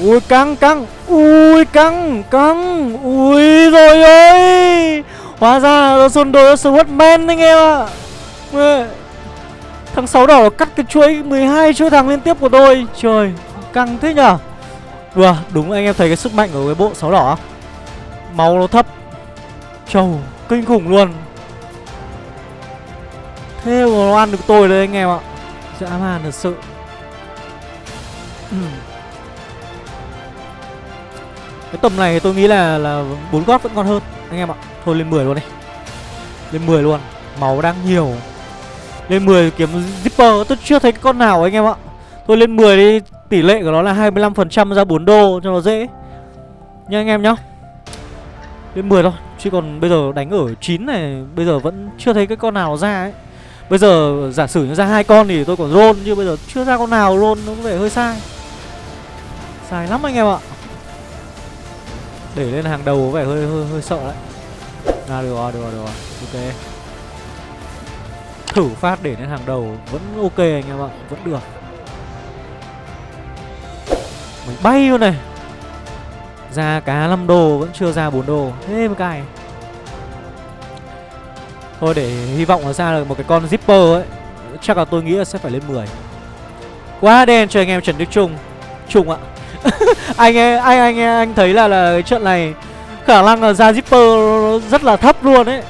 Ui, căng căng. Ui, căng căng. Ui, rồi ơi. Hóa ra là xôn đồ Swordman anh em ạ. À. Thằng sáu đỏ cắt cái chuỗi 12 chuỗi thằng liên tiếp của tôi. Trời, Căng thế nhở? Vừa đúng anh em thấy cái sức mạnh của cái bộ sáu đỏ. Máu nó thấp. Trầu Kinh khủng luôn. Thế mà nó ăn được tôi đấy anh em ạ. Dã man thật sự. Ừ. Cái tầm này tôi nghĩ là là bốn gót vẫn ngon hơn. Anh em ạ, Thôi lên 10 luôn đi. Lên 10 luôn, Máu đang nhiều. Lên 10 kiếm zipper, Tôi chưa thấy con nào anh em ạ. Thôi lên 10 đi, Tỷ lệ của nó là 25% ra 4 đô cho nó dễ. Nha anh em nhá. Lên 10 thôi, Chứ còn bây giờ đánh ở 9 này, Bây giờ vẫn chưa thấy cái con nào ra ấy. Bây giờ giả sử như ra hai con thì tôi còn roll nhưng bây giờ chưa ra con nào roll nó có vẻ hơi sai. Sai lắm anh em ạ. Để lên hàng đầu có vẻ hơi hơi, hơi sợ đấy. À được rồi, được rồi, được rồi. Ok. Thử phát để lên hàng đầu Vẫn ok anh em ạ, vẫn được. Mình bay luôn này. Ra cá 5 đô vẫn chưa ra 4 đô. Thế mà cài Thôi để hy vọng là ra được một cái con zipper ấy. Chắc là tôi nghĩ là sẽ phải lên 10 Quá đen cho anh em Trần Đức Trung. Trung ạ. anh, anh anh anh anh thấy là là cái trận này khả năng là ra zipper rất là thấp luôn ấy.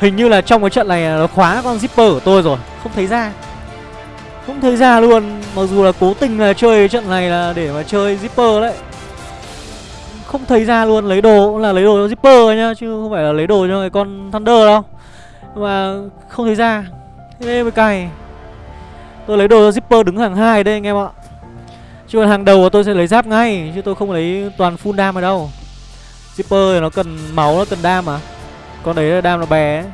Hình như là trong cái trận này nó khóa con zipper của tôi rồi không thấy ra. Không thấy ra luôn mặc dù là cố tình là chơi trận này là để mà chơi zipper đấy. Không thấy ra luôn lấy đồ cũng là lấy đồ cho zipper nhá chứ không phải là lấy đồ cho cái con thunder đâu. Mà không thấy ra. Thế mới cày. tôi lấy đồ cho zipper đứng hàng hai đây anh em ạ chứ còn hàng đầu tôi sẽ lấy giáp ngay, chứ tôi không lấy toàn full đam ở đâu. Zipper thì nó cần máu, nó cần đam mà. Con đấy là đam nó bé.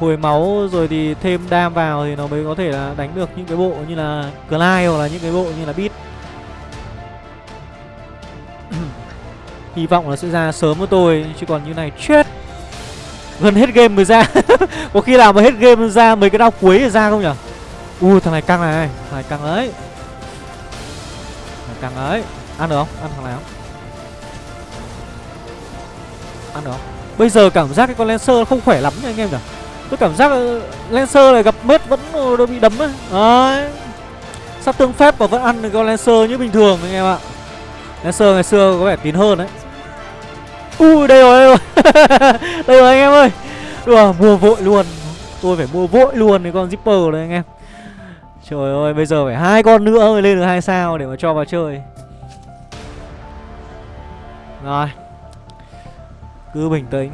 Hồi máu rồi thì thêm đam vào thì nó mới có thể là đánh được những cái bộ như là Clyde hoặc là những cái bộ như là Beat. Hy vọng là sẽ ra sớm với tôi, Chứ còn như này chết. Gần hết game mới ra. Có khi nào mà hết game ra mấy cái đau cuối thì ra không nhở Ui, thằng này căng này, Thằng này căng đấy càng ấy Ăn được không? Ăn thằng này không? Ăn được không? Bây giờ cảm giác cái con Lancer không khỏe lắm nha anh em nhỉ? Tôi cảm giác ờ, Lancer này gặp mết vẫn ờ, đôi bị đấm ấy. Đấy. Sát tương phép và vẫn ăn được con Lancer như bình thường anh em ạ. Lancer ngày xưa có vẻ tín hơn đấy. Ui, đây rồi đây rồi. Đây rồi anh em ơi. Đùa, mua vội luôn. Tôi phải mua vội luôn cái con zipper này anh em. Trời ơi, bây giờ phải hai con nữa mới lên được hai sao để mà cho vào chơi. Rồi. Cứ bình tĩnh.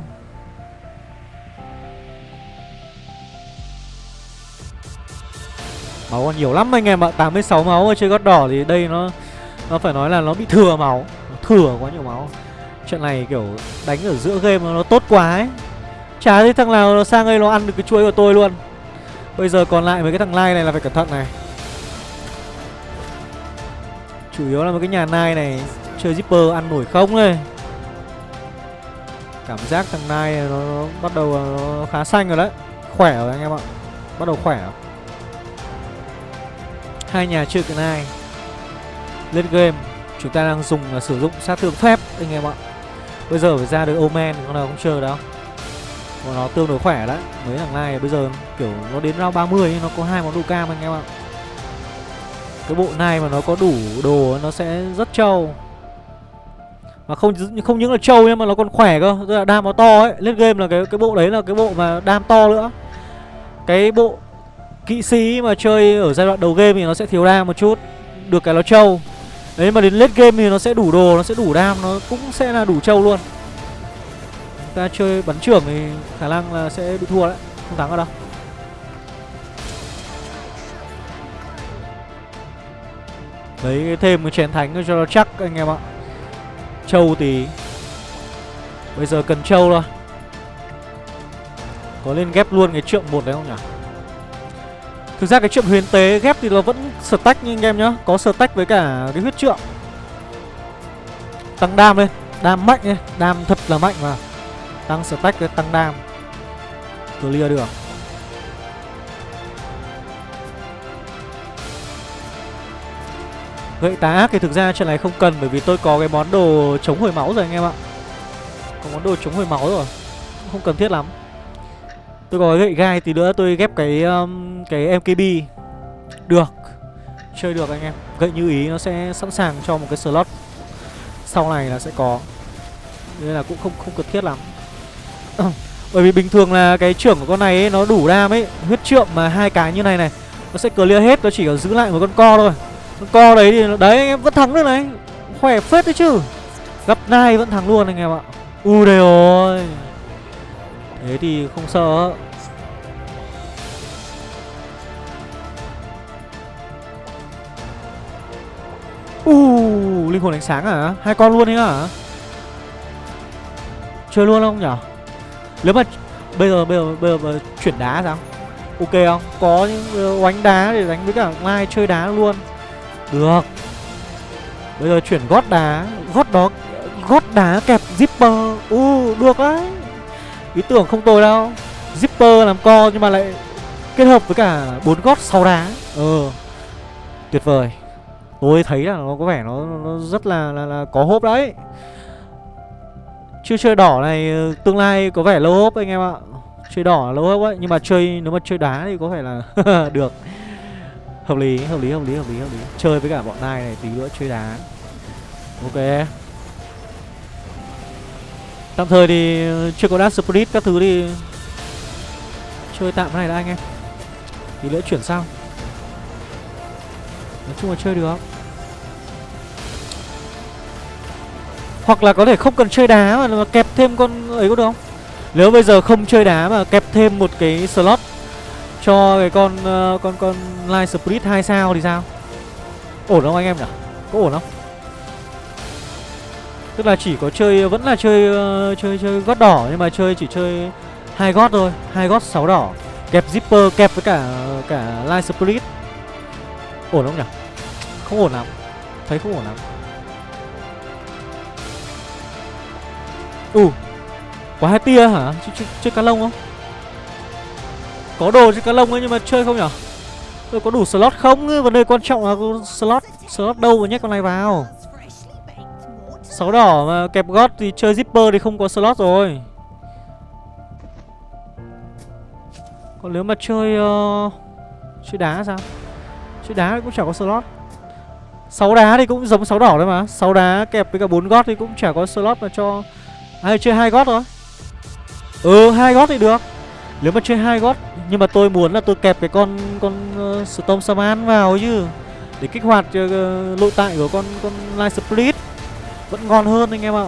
Máu còn nhiều lắm anh em ạ 86 máu ở chơi gót đỏ thì đây nó Nó phải nói là nó bị thừa máu Thừa quá nhiều máu. Chuyện này kiểu đánh ở giữa game nó tốt quá ấy. Chả thấy thằng nào nó sang đây nó ăn được cái chuối của tôi luôn. Bây giờ còn lại mấy cái thằng lai này là phải cẩn thận này. Chủ yếu là một cái nhà nai này Chơi zipper ăn nổi không đây Cảm giác thằng nai nó, nó bắt đầu nó khá xanh rồi đấy. Khỏe rồi anh em ạ. Bắt đầu khỏe. Rồi Hai nhà chơi cái nai. Lên game. Chúng ta đang dùng là sử dụng sát thương phép anh em ạ. Bây giờ phải ra được Omen Con nào không chơi đâu. Còn nó tương đối khỏe đấy. Mấy thằng này bây giờ kiểu nó đến round 30 Nó có hai món đồ cam anh em ạ. Cái bộ này mà nó có đủ đồ Nó sẽ rất trâu. Mà không không những là trâu nhưng mà nó còn khỏe cơ. Tức là đam nó to ấy. Lên game là cái cái bộ đấy là cái bộ mà đam to nữa. Cái bộ kỵ sĩ mà chơi ở giai đoạn đầu game thì nó sẽ thiếu đam một chút. Được cái nó trâu. Đấy mà đến late game thì nó sẽ đủ đồ, nó sẽ đủ đam, nó cũng sẽ là đủ trâu luôn ta chơi bắn trưởng thì khả năng là sẽ bị thua đấy, không thắng ở đâu. Lấy thêm cái chén thánh cho nó chắc anh em ạ. Trâu tí Bây giờ cần trâu thôi. Có lên ghép luôn cái trượng một đấy không nhỉ? Thực ra cái trượng huyền tế ghép thì nó vẫn stack như anh em nhá. Có stack với cả cái huyết trượng. Tăng đam lên Đam mạnh ấy Đam thật là mạnh mà. Tăng stack với tăng đam. Clear được. Gậy tá ác thì thực ra chuyện này không cần Bởi vì tôi có cái món đồ chống hồi máu rồi anh em ạ. Có món đồ chống hồi máu rồi Không cần thiết lắm. Tôi có gậy gai tí nữa tôi ghép cái um, cái MKB Được Chơi được anh em. Gậy như ý nó sẽ sẵn sàng cho một cái slot. Sau này là sẽ có. Nên là cũng không không cần thiết lắm. Bởi vì bình thường là cái trưởng của con này ấy, nó đủ đam ấy Huyết trượng mà hai cái như này này Nó sẽ clear hết, nó chỉ có giữ lại một con co thôi. Con co đấy thì đấy anh em vẫn thắng được này. Khỏe phết đấy chứ. Gặp nai vẫn thắng luôn anh em ạ. U đây rồi. Thế thì không sợ. U uh, linh hồn ánh sáng à? Hai con luôn đấy à Chơi luôn không nhở? Nếu mà bây giờ bây giờ bây giờ, mà chuyển đá sao? Ok không? Có những ờ, oánh đá để đánh với cả Lai chơi đá luôn. Được. Bây giờ chuyển gót đá, gót đó gót đá kẹp zipper. U uh, được đấy. Ý tưởng không tồi đâu. Zipper làm co nhưng mà lại kết hợp với cả bốn gót sáu đá. Ờ. Tuyệt vời. Tôi thấy là nó có vẻ nó, nó rất là, là là có hốp đấy chưa chơi đỏ này ờ, tương lai có vẻ lâu hốp anh em ạ. Chơi đỏ là lâu hốp ấy Nhưng mà chơi nếu mà chơi đá thì có vẻ là được. Hợp lý, hợp lý, hợp lý, hợp lý, hợp lý. Chơi với cả bọn nai này tí nữa chơi đá. Ok. Tạm thời thì ờ, chưa có Dash Spirit các thứ thì Chơi tạm cái này đã anh em. Tí nữa chuyển sang. Nói chung là chơi được. Hoặc là có thể không cần chơi đá mà, mà kẹp thêm con ấy có được không? Nếu bây giờ không chơi đá mà kẹp thêm một cái slot cho cái con uh, con con Light Spirit 2 sao thì sao? Ổn không anh em nhỉ? Có ổn không? Tức là chỉ có chơi vẫn là chơi uh, chơi chơi gót đỏ nhưng mà chơi chỉ chơi hai gót thôi, hai gót 6 đỏ. Kẹp zipper kẹp với cả cả Light Spirit. Ổn không nhỉ? Không ổn lắm. Thấy không ổn lắm. Ừ Có hai tia hả? Ch ch chơi cá lông không? Có đồ chơi cá lông ấy nhưng mà chơi không nhở? Tôi có đủ slot không? Vấn đề quan trọng là slot Slot đâu mà nhét con này vào Sáu đỏ mà kẹp gót thì chơi zipper thì không có slot rồi Còn nếu mà chơi uh, Chơi đá sao? Chơi đá cũng chẳng có slot sáu đá thì cũng giống sáu đỏ thôi mà sáu đá kẹp với cả bốn gót thì cũng chả có slot mà cho ai chơi hai gót rồi Ừ hai gót thì được. Nếu mà chơi hai gót Nhưng mà tôi muốn là tôi kẹp cái con con uh, Storm Saman vào chứ. Để kích hoạt uh, nội tại của con con Light Split Vẫn ngon hơn anh em ạ.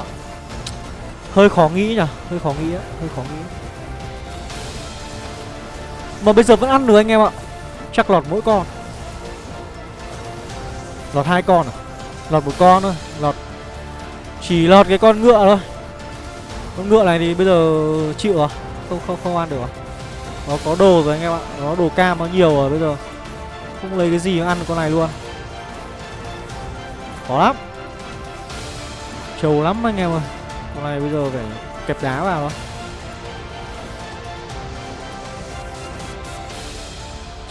Hơi khó nghĩ nhở, Hơi khó nghĩ á Hơi khó nghĩ. Mà bây giờ vẫn ăn được anh em ạ. Chắc lọt mỗi con. Lọt hai con à? Lọt một con thôi. Lọt Chỉ lọt cái con ngựa thôi con ngựa này thì bây giờ chịu rồi Không không không ăn được rồi Nó có đồ rồi anh em ạ. Nó đồ cam, nó nhiều rồi bây giờ. Không lấy cái gì mà ăn con này luôn. Khó lắm. Trầu lắm anh em ơi. Con này bây giờ phải kẹp đá vào thôi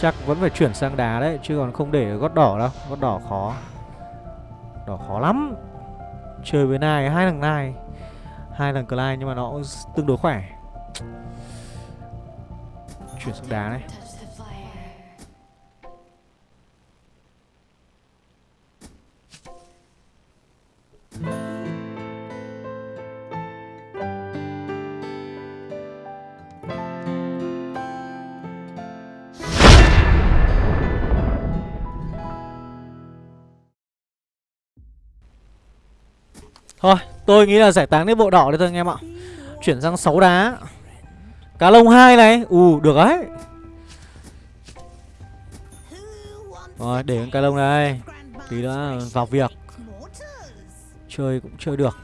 Chắc vẫn phải chuyển sang đá đấy, Chứ còn không để gót đỏ đâu. Gót đỏ khó. Đỏ khó lắm. Chơi với nai, hai thằng nai hai lần Clyde nhưng mà nó tương đối khỏe. Chuyển sang đá này. Thôi Tôi nghĩ là giải tán cái bộ đỏ đấy thôi anh em ạ. Chuyển sang 6 đá. Cá lông hai này. Ù, được đấy. Rồi, để con cá lông này Tí nữa vào việc. Chơi cũng chơi được.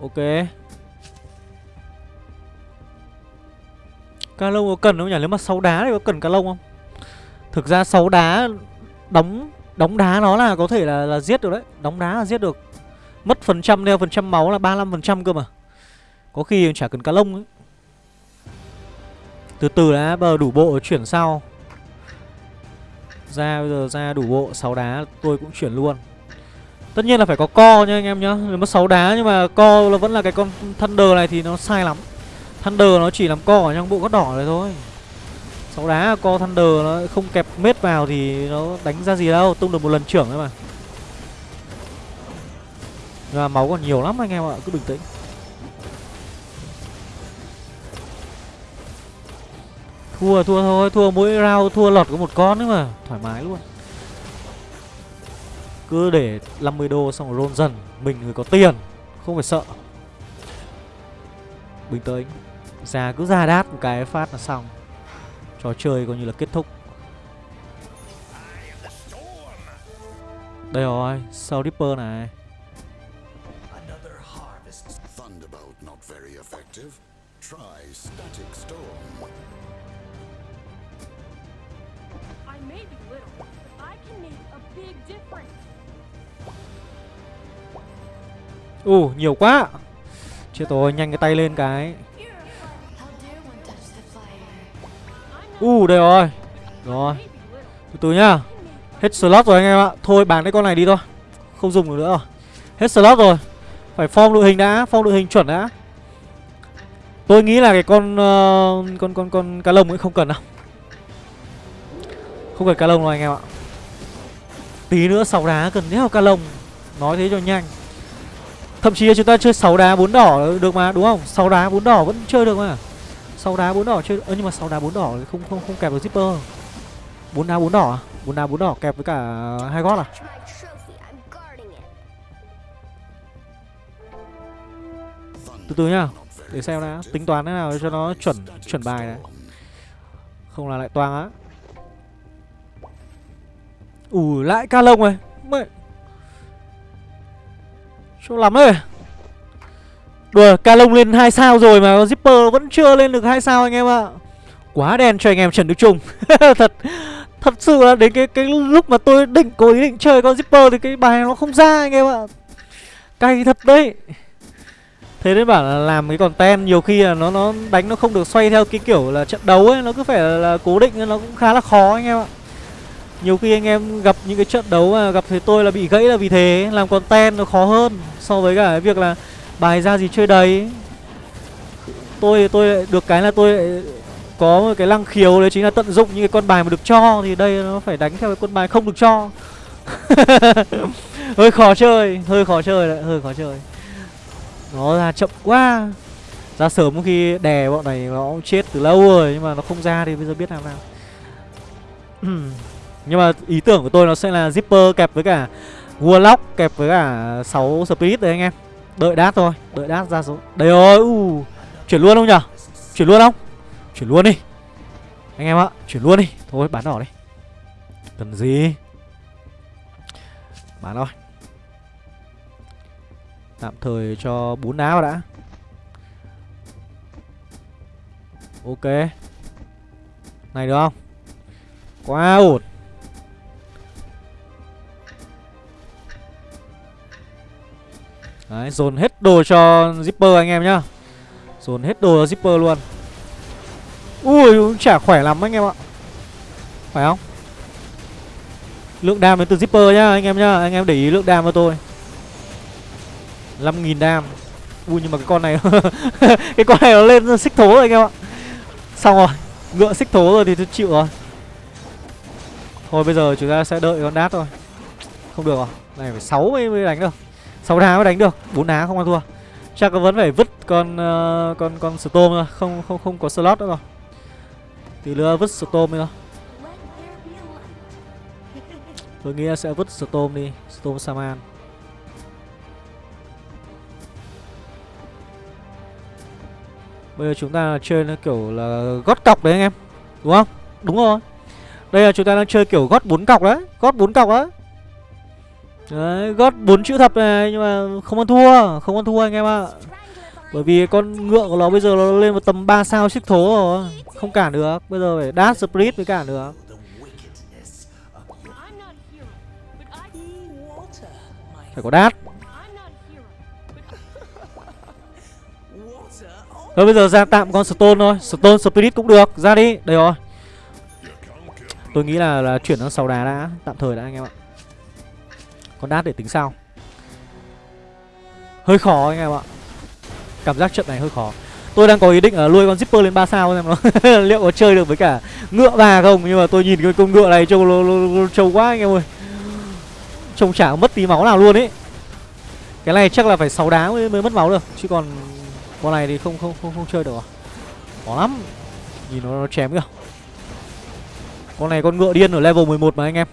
Ok. Cá lông có cần không nhỉ? Nếu mà 6 đá thì có cần cá lông không? Thực ra 6 đá đóng Đóng đá nó là có thể là, là giết được đấy. Đóng đá là giết được. Mất phần trăm đeo phần trăm máu là 35% cơ mà. Có khi chả cần cá lông ấy. Từ từ đã bờ đủ bộ chuyển sau Ra bây giờ ra đủ bộ 6 đá tôi cũng chuyển luôn. Tất nhiên là phải có co nha anh em nhá. Nếu mất 6 đá nhưng mà co là vẫn là cái con Thunder này thì nó sai lắm. Thunder nó chỉ làm co ở trong bộ gót đỏ này thôi sáu đá co Thunder nó không kẹp mết vào thì nó đánh ra gì đâu, Tung được một lần trưởng thôi mà. Nhưng mà máu còn nhiều lắm anh em ạ, Cứ bình tĩnh. Thua thua thôi, Thua mỗi round, thua lọt có một con nữa mà, Thoải mái luôn. Cứ để 50 đô xong rồi roll dần, Mình người có tiền, Không phải sợ. Bình tĩnh. Ra cứ ra đát một cái phát là xong. Trò chơi coi như là kết thúc Đây rồi Sau Ripper này Another harvest. Thunderbolt not very effective. Try static storm. I may be little, but I can make a big difference. Ù nhiều quá Chết rồi nhanh cái tay lên cái u uh, đây rồi. Rồi. Từ từ nhá. Hết slot rồi anh em ạ. Thôi bán cái con này đi thôi. Không dùng được nữa rồi. Hết slot rồi. Phải form đội hình đã Form đội hình chuẩn đã. Tôi nghĩ là cái con uh, Con con con cá lông ấy không cần đâu. Không cần cá lông đâu anh em ạ. Tí nữa sáu đá cần đéo cá lông? Nói thế cho nhanh. Thậm chí là chúng ta chơi 6 đá 4 đỏ được mà đúng không? 6 đá 4 đỏ vẫn chơi được mà sáu đá bốn đỏ chưa, ơ nhưng mà sáu đá bốn đỏ không không không kẹp được zipper. Bốn đá bốn đỏ à? Bốn đá bốn đỏ kẹp với cả hai gót à? Từ từ nhá để xem đã tính toán thế nào cho nó chuẩn chuẩn bài này. Không là lại toang á. Ủ lại ca lông rồi. Mẹ. Chỗ lắm ấy Đùa Calong lên 2 sao rồi mà Zipper vẫn chưa lên được 2 sao anh em ạ. Quá đen cho anh em Trần Đức Trung. Thật Thật sự là đến cái cái lúc mà tôi định có ý định chơi con Zipper thì cái bài nó không ra anh em ạ. Cay thật đấy. Thế nên bảo là làm cái content nhiều khi là nó nó đánh nó không được xoay theo cái kiểu là trận đấu ấy Nó cứ phải là, là cố định nên nó cũng khá là khó anh em ạ. Nhiều khi anh em gặp những cái trận đấu mà gặp thấy tôi là bị gãy là vì thế Làm content nó khó hơn so với cả cái việc là bài ra gì chơi đầy Tôi tôi lại được cái là tôi lại có một cái lăng khiếu đấy chính là tận dụng những cái con bài mà được cho Thì đây nó phải đánh theo cái con bài không được cho. Hơi khó chơi, hơi khó chơi đấy, hơi khó chơi. Nó ra chậm quá. Ra sớm có khi đè bọn này nó cũng chết từ lâu rồi Nhưng mà nó không ra thì bây giờ biết làm nào. Nhưng mà ý tưởng của tôi nó sẽ là Zipper kẹp với cả Warlock kẹp với cả 6 Spirit đấy anh em. Đợi đát thôi, đợi đát ra số. Đây ơi u Chuyển luôn không nhở? Chuyển luôn không? Chuyển luôn đi. Anh em ạ, chuyển luôn đi. Thôi bán đỏ đi. Cần gì? Bán thôi. Tạm thời cho bốn đá vào đã. Ok. Này được không? Quá ổn. Đấy, dồn hết đồ cho Zipper anh em nhá. Dồn hết đồ cho Zipper luôn. Ui, cũng chả khỏe lắm anh em ạ. Phải không? Lượng đam đến từ Zipper nhá, anh em nhá. Anh em để ý lượng đam cho tôi. 5.000 đam. Ui, nhưng mà cái con này Cái con này nó lên xích thố rồi anh em ạ. Xong rồi, Ngựa xích thố rồi thì tôi chịu rồi. Thôi bây giờ chúng ta sẽ đợi con đát thôi. Không được rồi Này, phải 6 mới đánh được. 6 đá mới đánh được 4 đá không ăn thua. Chắc vẫn phải vứt con uh, con con Storm thôi Không không không có slot nữa rồi. Tí nữa vứt Storm đi thôi. Tôi nghĩ sẽ vứt Storm đi Storm Saman Bây giờ chúng ta chơi nó kiểu là gót cọc đấy anh em Đúng không? Đúng rồi. Đây là chúng ta đang chơi kiểu gót bốn cọc đấy Gót bốn cọc đấy. Đấy, gót 4 chữ thập này Nhưng mà không ăn thua Không ăn thua anh em ạ. Bởi vì con ngựa của nó bây giờ nó lên một tầm 3 sao xích thố rồi Không cản được. Bây giờ phải dash split mới cản được. Phải có dash. Thôi bây giờ ra tạm con Stone thôi. Stone Spirit cũng được. Ra đi. Đây rồi. Tôi nghĩ là là chuyển sang 6 đá đã. Tạm thời đã anh em ạ. Con đát để tính sao? Hơi khó anh em ạ. Cảm giác trận này hơi khó. Tôi đang có ý định là nuôi con zipper lên 3 sao xem nó. Liệu có chơi được với cả ngựa bà không? Nhưng mà tôi nhìn cái con ngựa này trông trông trâu quá anh em ơi. Trông chả mất tí máu nào luôn ấy. Cái này chắc là phải 6 đá mới, mới mất máu được. Chứ còn con này thì không không không không chơi được à? Khó lắm. Nhìn nó, nó chém kìa. Con này con ngựa điên ở level 11 mà anh em.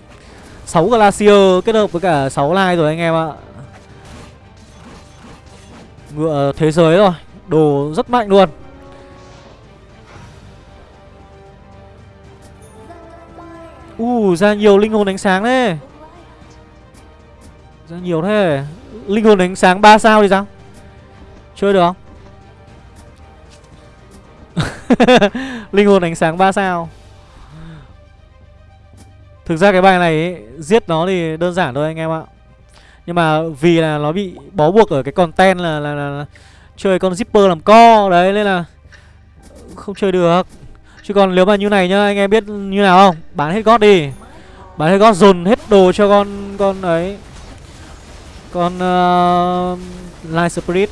6 glacier kết hợp với cả 6 lai rồi anh em ạ. Ngựa thế giới rồi đồ rất mạnh luôn. U uh, ra nhiều linh hồn ánh sáng đấy ra nhiều thế. Linh hồn ánh sáng 3 sao thì sao? Chơi được không? Linh hồn ánh sáng 3 sao thực ra cái bài này ấy, giết nó thì đơn giản thôi anh em ạ. Nhưng mà vì là nó bị bó buộc ở cái content là là, là, là chơi con zipper làm co đấy nên là không chơi được. Chứ còn nếu mà như này nhá anh em biết như nào không? Bán hết gót đi. Bán hết gót dồn hết đồ cho con con ấy. Con uh, light spirit.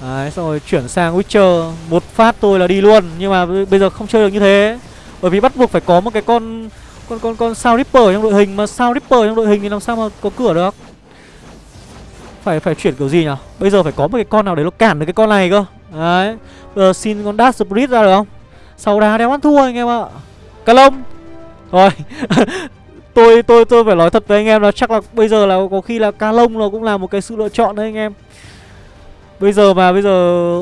Đấy xong rồi chuyển sang witcher. Một phát tôi là đi luôn. Nhưng mà bây giờ không chơi được như thế bởi vì bắt buộc phải có một cái con con con con sao ripper trong đội hình mà sao ripper trong đội hình thì làm sao mà có cửa được? Phải phải chuyển kiểu gì nhỉ bây giờ phải có một cái con nào đấy nó cản được cái con này cơ. Đấy. Bây giờ xin con dash spirit ra được không? Sau đá đéo ăn thua anh em ạ. Cá lông rồi. Tôi tôi tôi phải nói thật với anh em là chắc là bây giờ là có khi là cá lông nó cũng là một cái sự lựa chọn đấy anh em. Bây giờ mà, bây giờ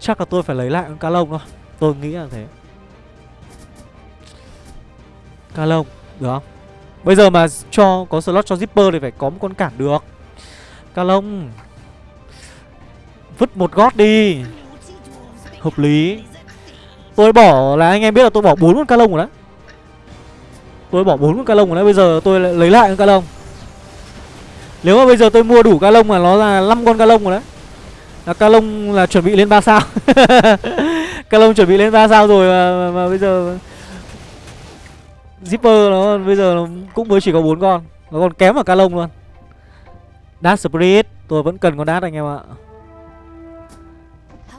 chắc là tôi phải lấy lại con cá lông thôi. Tôi nghĩ là thế ca lông được không? Bây giờ mà cho có slot cho zipper thì phải có một con cản được. Ca lông vứt một gót đi. Hợp lý. Tôi bỏ là anh em biết là tôi bỏ bốn con ca lông rồi đấy. Tôi bỏ bốn con ca lông rồi đấy bây giờ tôi lại lấy lại con ca lông nếu mà bây giờ tôi mua đủ ca lông mà nó là 5 con ca lông rồi đấy. Là ca lông là chuẩn bị lên 3 sao. Ca lông chuẩn bị lên 3 sao rồi mà, mà, mà bây giờ zipper nó bây giờ nó cũng mới chỉ có bốn con. Nó còn kém ở ca lông luôn. Dash Spirit Tôi vẫn cần con đát anh em ạ.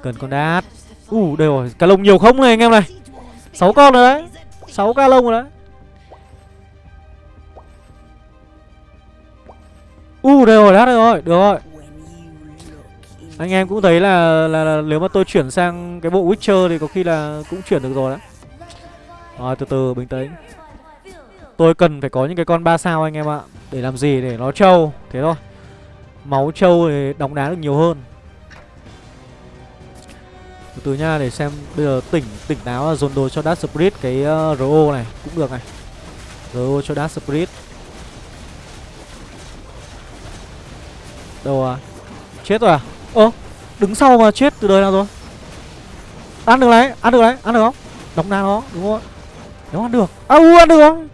Cần con đát Ủ uh, đây rồi ca lông nhiều không này anh em này? 6 con rồi đấy. 6 ca lông rồi đấy. U uh, đây rồi đát đây rồi Được rồi. Anh em cũng thấy là, là, là Nếu mà tôi chuyển sang cái bộ Witcher Thì có khi là cũng chuyển được rồi đấy. Rồi từ từ bình tĩnh. Tôi cần phải có những cái con 3 sao anh em ạ. Để làm gì? Để nó trâu. Thế thôi. Máu trâu thì đóng đá được nhiều hơn. Từ từ nha để xem Bây giờ tỉnh tỉnh táo là dồn đồ cho Dark Spirit Cái ờ, uh, RO này cũng được này. RO cho Dark Spirit. Đâu à? Chết rồi à? Ơ đứng sau mà chết từ đời nào rồi? Ăn được đấy Ăn được đấy Ăn được không? Đóng đá nó đúng không Nếu ăn được. À u ăn được không?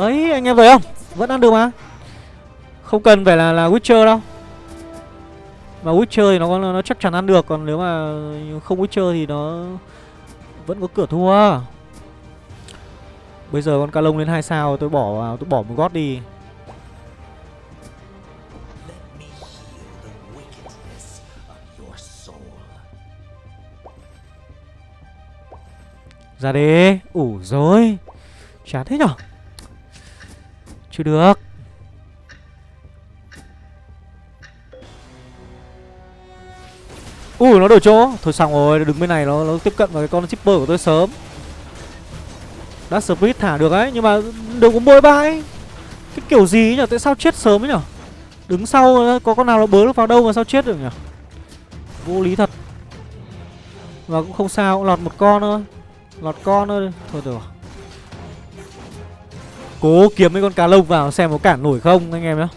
Đấy anh em thấy không? Vẫn ăn được mà. Không cần phải là là Witcher đâu. Mà Witcher thì nó nó, nó chắc chắn ăn được Còn nếu mà không Witcher thì nó Vẫn có cửa thua. Bây giờ con ca lông lên 2 sao tôi bỏ vào Tôi bỏ một gót đi. Ra đi. Ủ rồi Chán thế nhở? Chưa được. Ui nó đổi chỗ. Thôi xong rồi đứng bên này nó, nó tiếp cận vào cái con shipper của tôi sớm. Dash Spirit thả được ấy Nhưng mà đừng có bôi bãi. Cái kiểu gì ấy nhở? Tại sao chết sớm ấy nhở? Đứng sau có con nào nó bớ được vào đâu mà sao chết được nhở? Vô lý thật. Và cũng không sao cũng lọt một con thôi. Lọt con thôi. Thôi được Cố kiếm mấy con cá lông vào xem có cản nổi không, anh em nhá.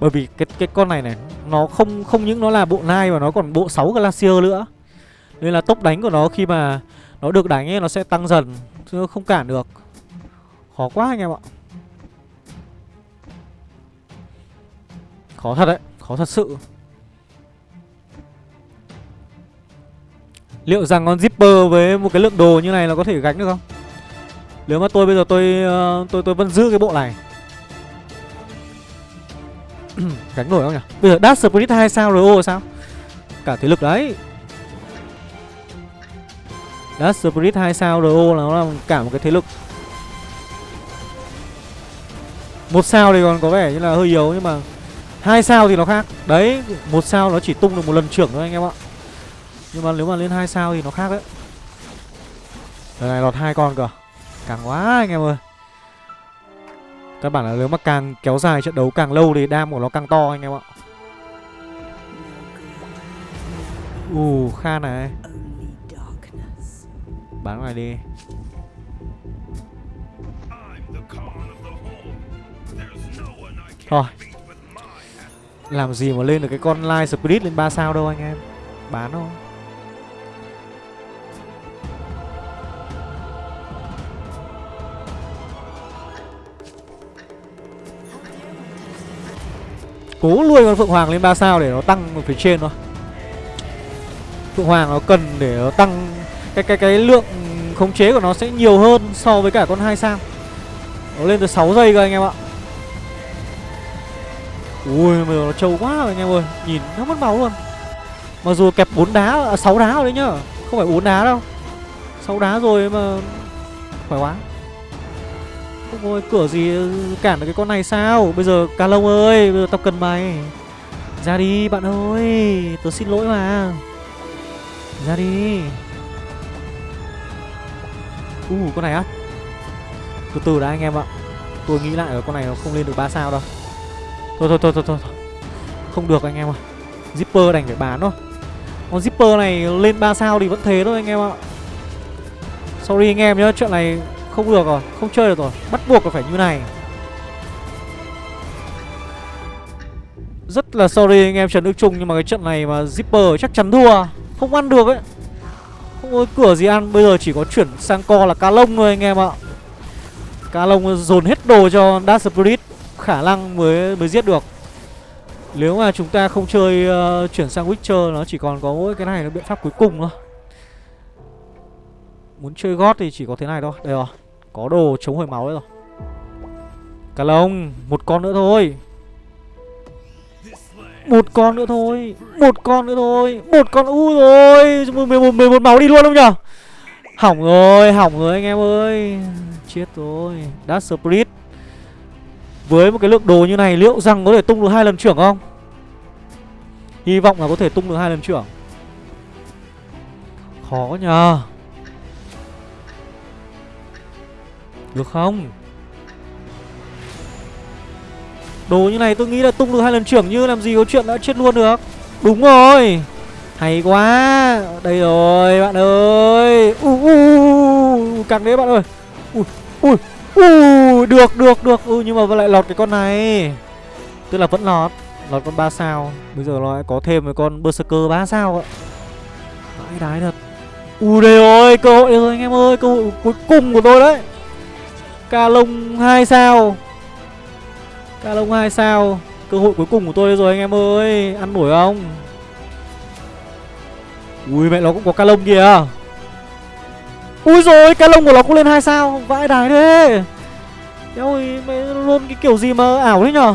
Bởi vì cái cái con này này, Nó không không những nó là bộ nai mà nó còn bộ 6 Glacier nữa. Nên là tốc đánh của nó khi mà Nó được đánh ấy, nó sẽ tăng dần, Chứ không cản được. Khó quá anh em ạ. Khó thật đấy, Khó thật sự. Liệu rằng con Zipper với một cái lượng đồ như này là có thể gánh được không? Nếu mà tôi bây giờ tôi ờ, tôi tôi vẫn giữ cái bộ này. Gánh nổi không nhỉ? Bây giờ Dash Spirit 2 sao? Rồi ô sao? Cả thế lực đấy. Dash Spirit 2 sao? RO là nó là cả một cái thế lực. Một sao thì còn có vẻ như là hơi yếu, nhưng mà hai sao thì nó khác. Đấy, một sao nó chỉ tung được một lần trưởng thôi anh em ạ. Nhưng mà nếu mà lên hai sao thì nó khác đấy. Lần này, lọt hai con cơ. Càng quá anh em ơi. Các bạn là nếu mà càng kéo dài trận đấu càng lâu thì đam của nó càng to anh em ạ. Ù kha này. Bán ngoài đi. Thôi. Làm gì mà lên được cái con Light Spirit lên 3 sao đâu anh em. Bán thôi. Cố nuôi con Phượng Hoàng lên 3 sao để nó tăng ở phía trên thôi. Phượng Hoàng nó cần để nó tăng cái cái cái lượng khống chế của nó sẽ nhiều hơn so với cả con 2 sao. Nó lên tới 6 giây cơ anh em ạ. Ui mà nó trâu quá rồi anh em ơi. Nhìn nó mất máu luôn. Mặc dù kẹp 4 đá, à, 6 đá rồi đấy nhá. Không phải 4 đá đâu. 6 đá rồi mà Khỏe quá ôi, cửa gì cản được cái con này sao? Bây giờ Cà Lông ơi, Bây giờ tao cần mày. Ra đi, bạn ơi. Tớ xin lỗi mà. Ra đi. U, con này á. Từ từ đã, anh em ạ. Tôi nghĩ lại ở con này nó không lên được 3 sao đâu. Thôi thôi thôi thôi thôi thôi. Không được, anh em ạ. Zipper đành phải bán thôi. Con Zipper này lên 3 sao thì vẫn thế thôi, anh em ạ. Sorry, anh em nhá. Chuyện này không được rồi Không chơi được rồi. Bắt buộc là phải như này. Rất là sorry anh em Trần Đức Trung Nhưng mà cái trận này mà Zipper chắc chắn thua. Không ăn được ấy. Không có cửa gì ăn. Bây giờ chỉ có chuyển sang co là cá lông thôi anh em ạ. Cá lông dồn hết đồ cho Dark Spirit. Khả năng mới mới giết được. Nếu mà chúng ta không chơi uh, chuyển sang Witcher Nó chỉ còn có mỗi cái này là biện pháp cuối cùng thôi. Muốn chơi gót thì chỉ có thế này thôi. Đây rồi. Có đồ chống hồi máu đấy rồi. Cá lông Một con nữa thôi. Một con nữa thôi Một con nữa thôi Một con u rồi. 11, 11 máu đi luôn không nhở? Hỏng rồi Hỏng rồi anh em ơi. Chết rồi. Đã split Với một cái lượng đồ như này Liệu rằng có thể tung được hai lần trưởng không? Hy vọng là có thể tung được hai lần trưởng. Khó nhờ Được không? Đồ như này tôi nghĩ là tung được hai lần trưởng như làm gì có chuyện đã chết luôn được. Đúng rồi. Hay quá. Đây rồi, bạn ơi. U u Càng đấy bạn ơi. Ui ui ui Được được được. Ui Nhưng mà lại lọt cái con này. Tức là vẫn lọt. Lọt con 3 sao. Bây giờ nó lại có thêm một con Berserker 3 sao ạ. Vãi đái thật. Ui đây rồi, Cơ hội rồi, anh em ơi. Cơ hội cuối cùng của tôi đấy. Ca lông 2 sao? Ca lông 2 sao? Cơ hội cuối cùng của tôi rồi anh em ơi. Ăn nổi không? Ui, mẹ nó cũng có ca lông kìa. Ui rồi ca lông của nó cũng lên 2 sao. Vãi đái thế. Ôi mẹ luôn cái kiểu gì mà ảo thế nhở?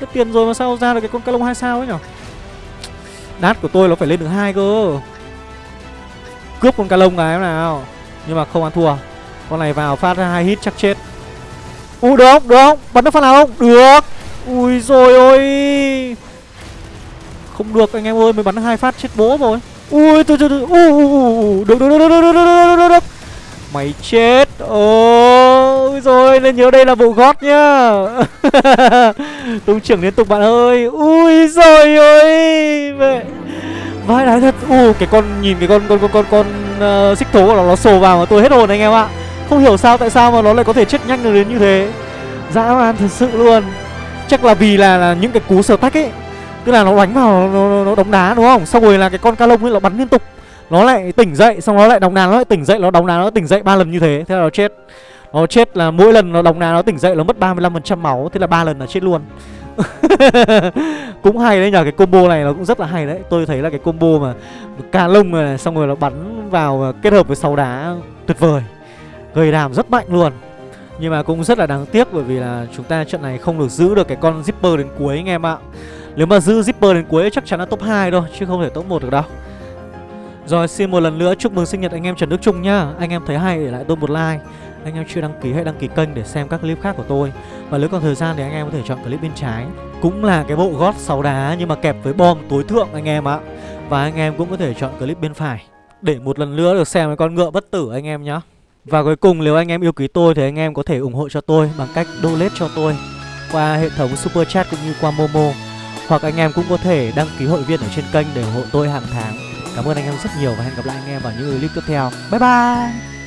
Tất tiền rồi mà sao ra được cái con ca lông 2 sao ấy nhở? Đát của tôi nó phải lên được hai cơ. Cướp con ca lông này em nào. Nhưng mà không ăn thua. Con này vào phát ra hai hit chắc chết. Ui được không? Được không? Bắn được phát nào không? Được. Ui rồi ôi. Không được anh em ơi Mới bắn hai phát chết bố rồi. Ui từ từ từ Ui được được được được được được được được được Mày chết. Ôi rồi nên nhớ đây là bộ gót nhá. Tung trưởng liên tục bạn ơi. Ui rồi ôi. Mẹ. Vãi đái thật. U cái con nhìn cái con con con con con uh, xích thố của nó nó sồ vào mà tôi hết hồn anh em ạ không hiểu sao tại sao mà nó lại có thể chết nhanh được đến như thế? Dã man thật sự luôn. Chắc là vì là, là những cái cú sờ tách ấy. Tức là nó đánh vào nó, nó, nó đóng đá đúng không? Xong rồi là cái con ca lông ấy nó bắn liên tục. Nó lại tỉnh dậy xong nó lại đóng đá nó lại tỉnh dậy Nó đóng đá nó tỉnh dậy ba lần như thế Thế là nó chết. Nó chết là mỗi lần nó đóng đá nó tỉnh dậy Nó mất 35% máu Thế là ba lần là chết luôn. Cũng hay đấy nhờ cái combo này nó cũng rất là hay đấy. Tôi thấy là cái combo mà ca lông này xong rồi nó bắn vào kết hợp với sáu đá tuyệt vời. Gây đàm rất mạnh luôn. Nhưng mà cũng rất là đáng tiếc bởi vì là chúng ta trận này không được giữ được cái con Zipper đến cuối anh em ạ. Nếu mà giữ Zipper đến cuối chắc chắn là top 2 thôi, chứ không thể top 1 được đâu. Rồi, xin một lần nữa chúc mừng sinh nhật anh em Trần Đức Trung nhá. Anh em thấy hay để lại tôi một like. Anh em chưa đăng ký hãy đăng ký kênh để xem các clip khác của tôi. Và nếu còn thời gian thì anh em có thể chọn clip bên trái. Cũng là cái bộ gót 6 đá nhưng mà kẹp với bom tối thượng anh em ạ. Và anh em cũng có thể chọn clip bên phải. Để một lần nữa được xem cái con ngựa bất tử anh em nhá và cuối cùng, nếu anh em yêu quý tôi thì anh em có thể ủng hộ cho tôi bằng cách donate cho tôi qua hệ thống Super Chat cũng như qua Momo. Hoặc anh em cũng có thể đăng ký hội viên ở trên kênh để ủng hộ tôi hàng tháng. Cảm ơn anh em rất nhiều và hẹn gặp lại anh em vào những clip tiếp theo. Bye bye!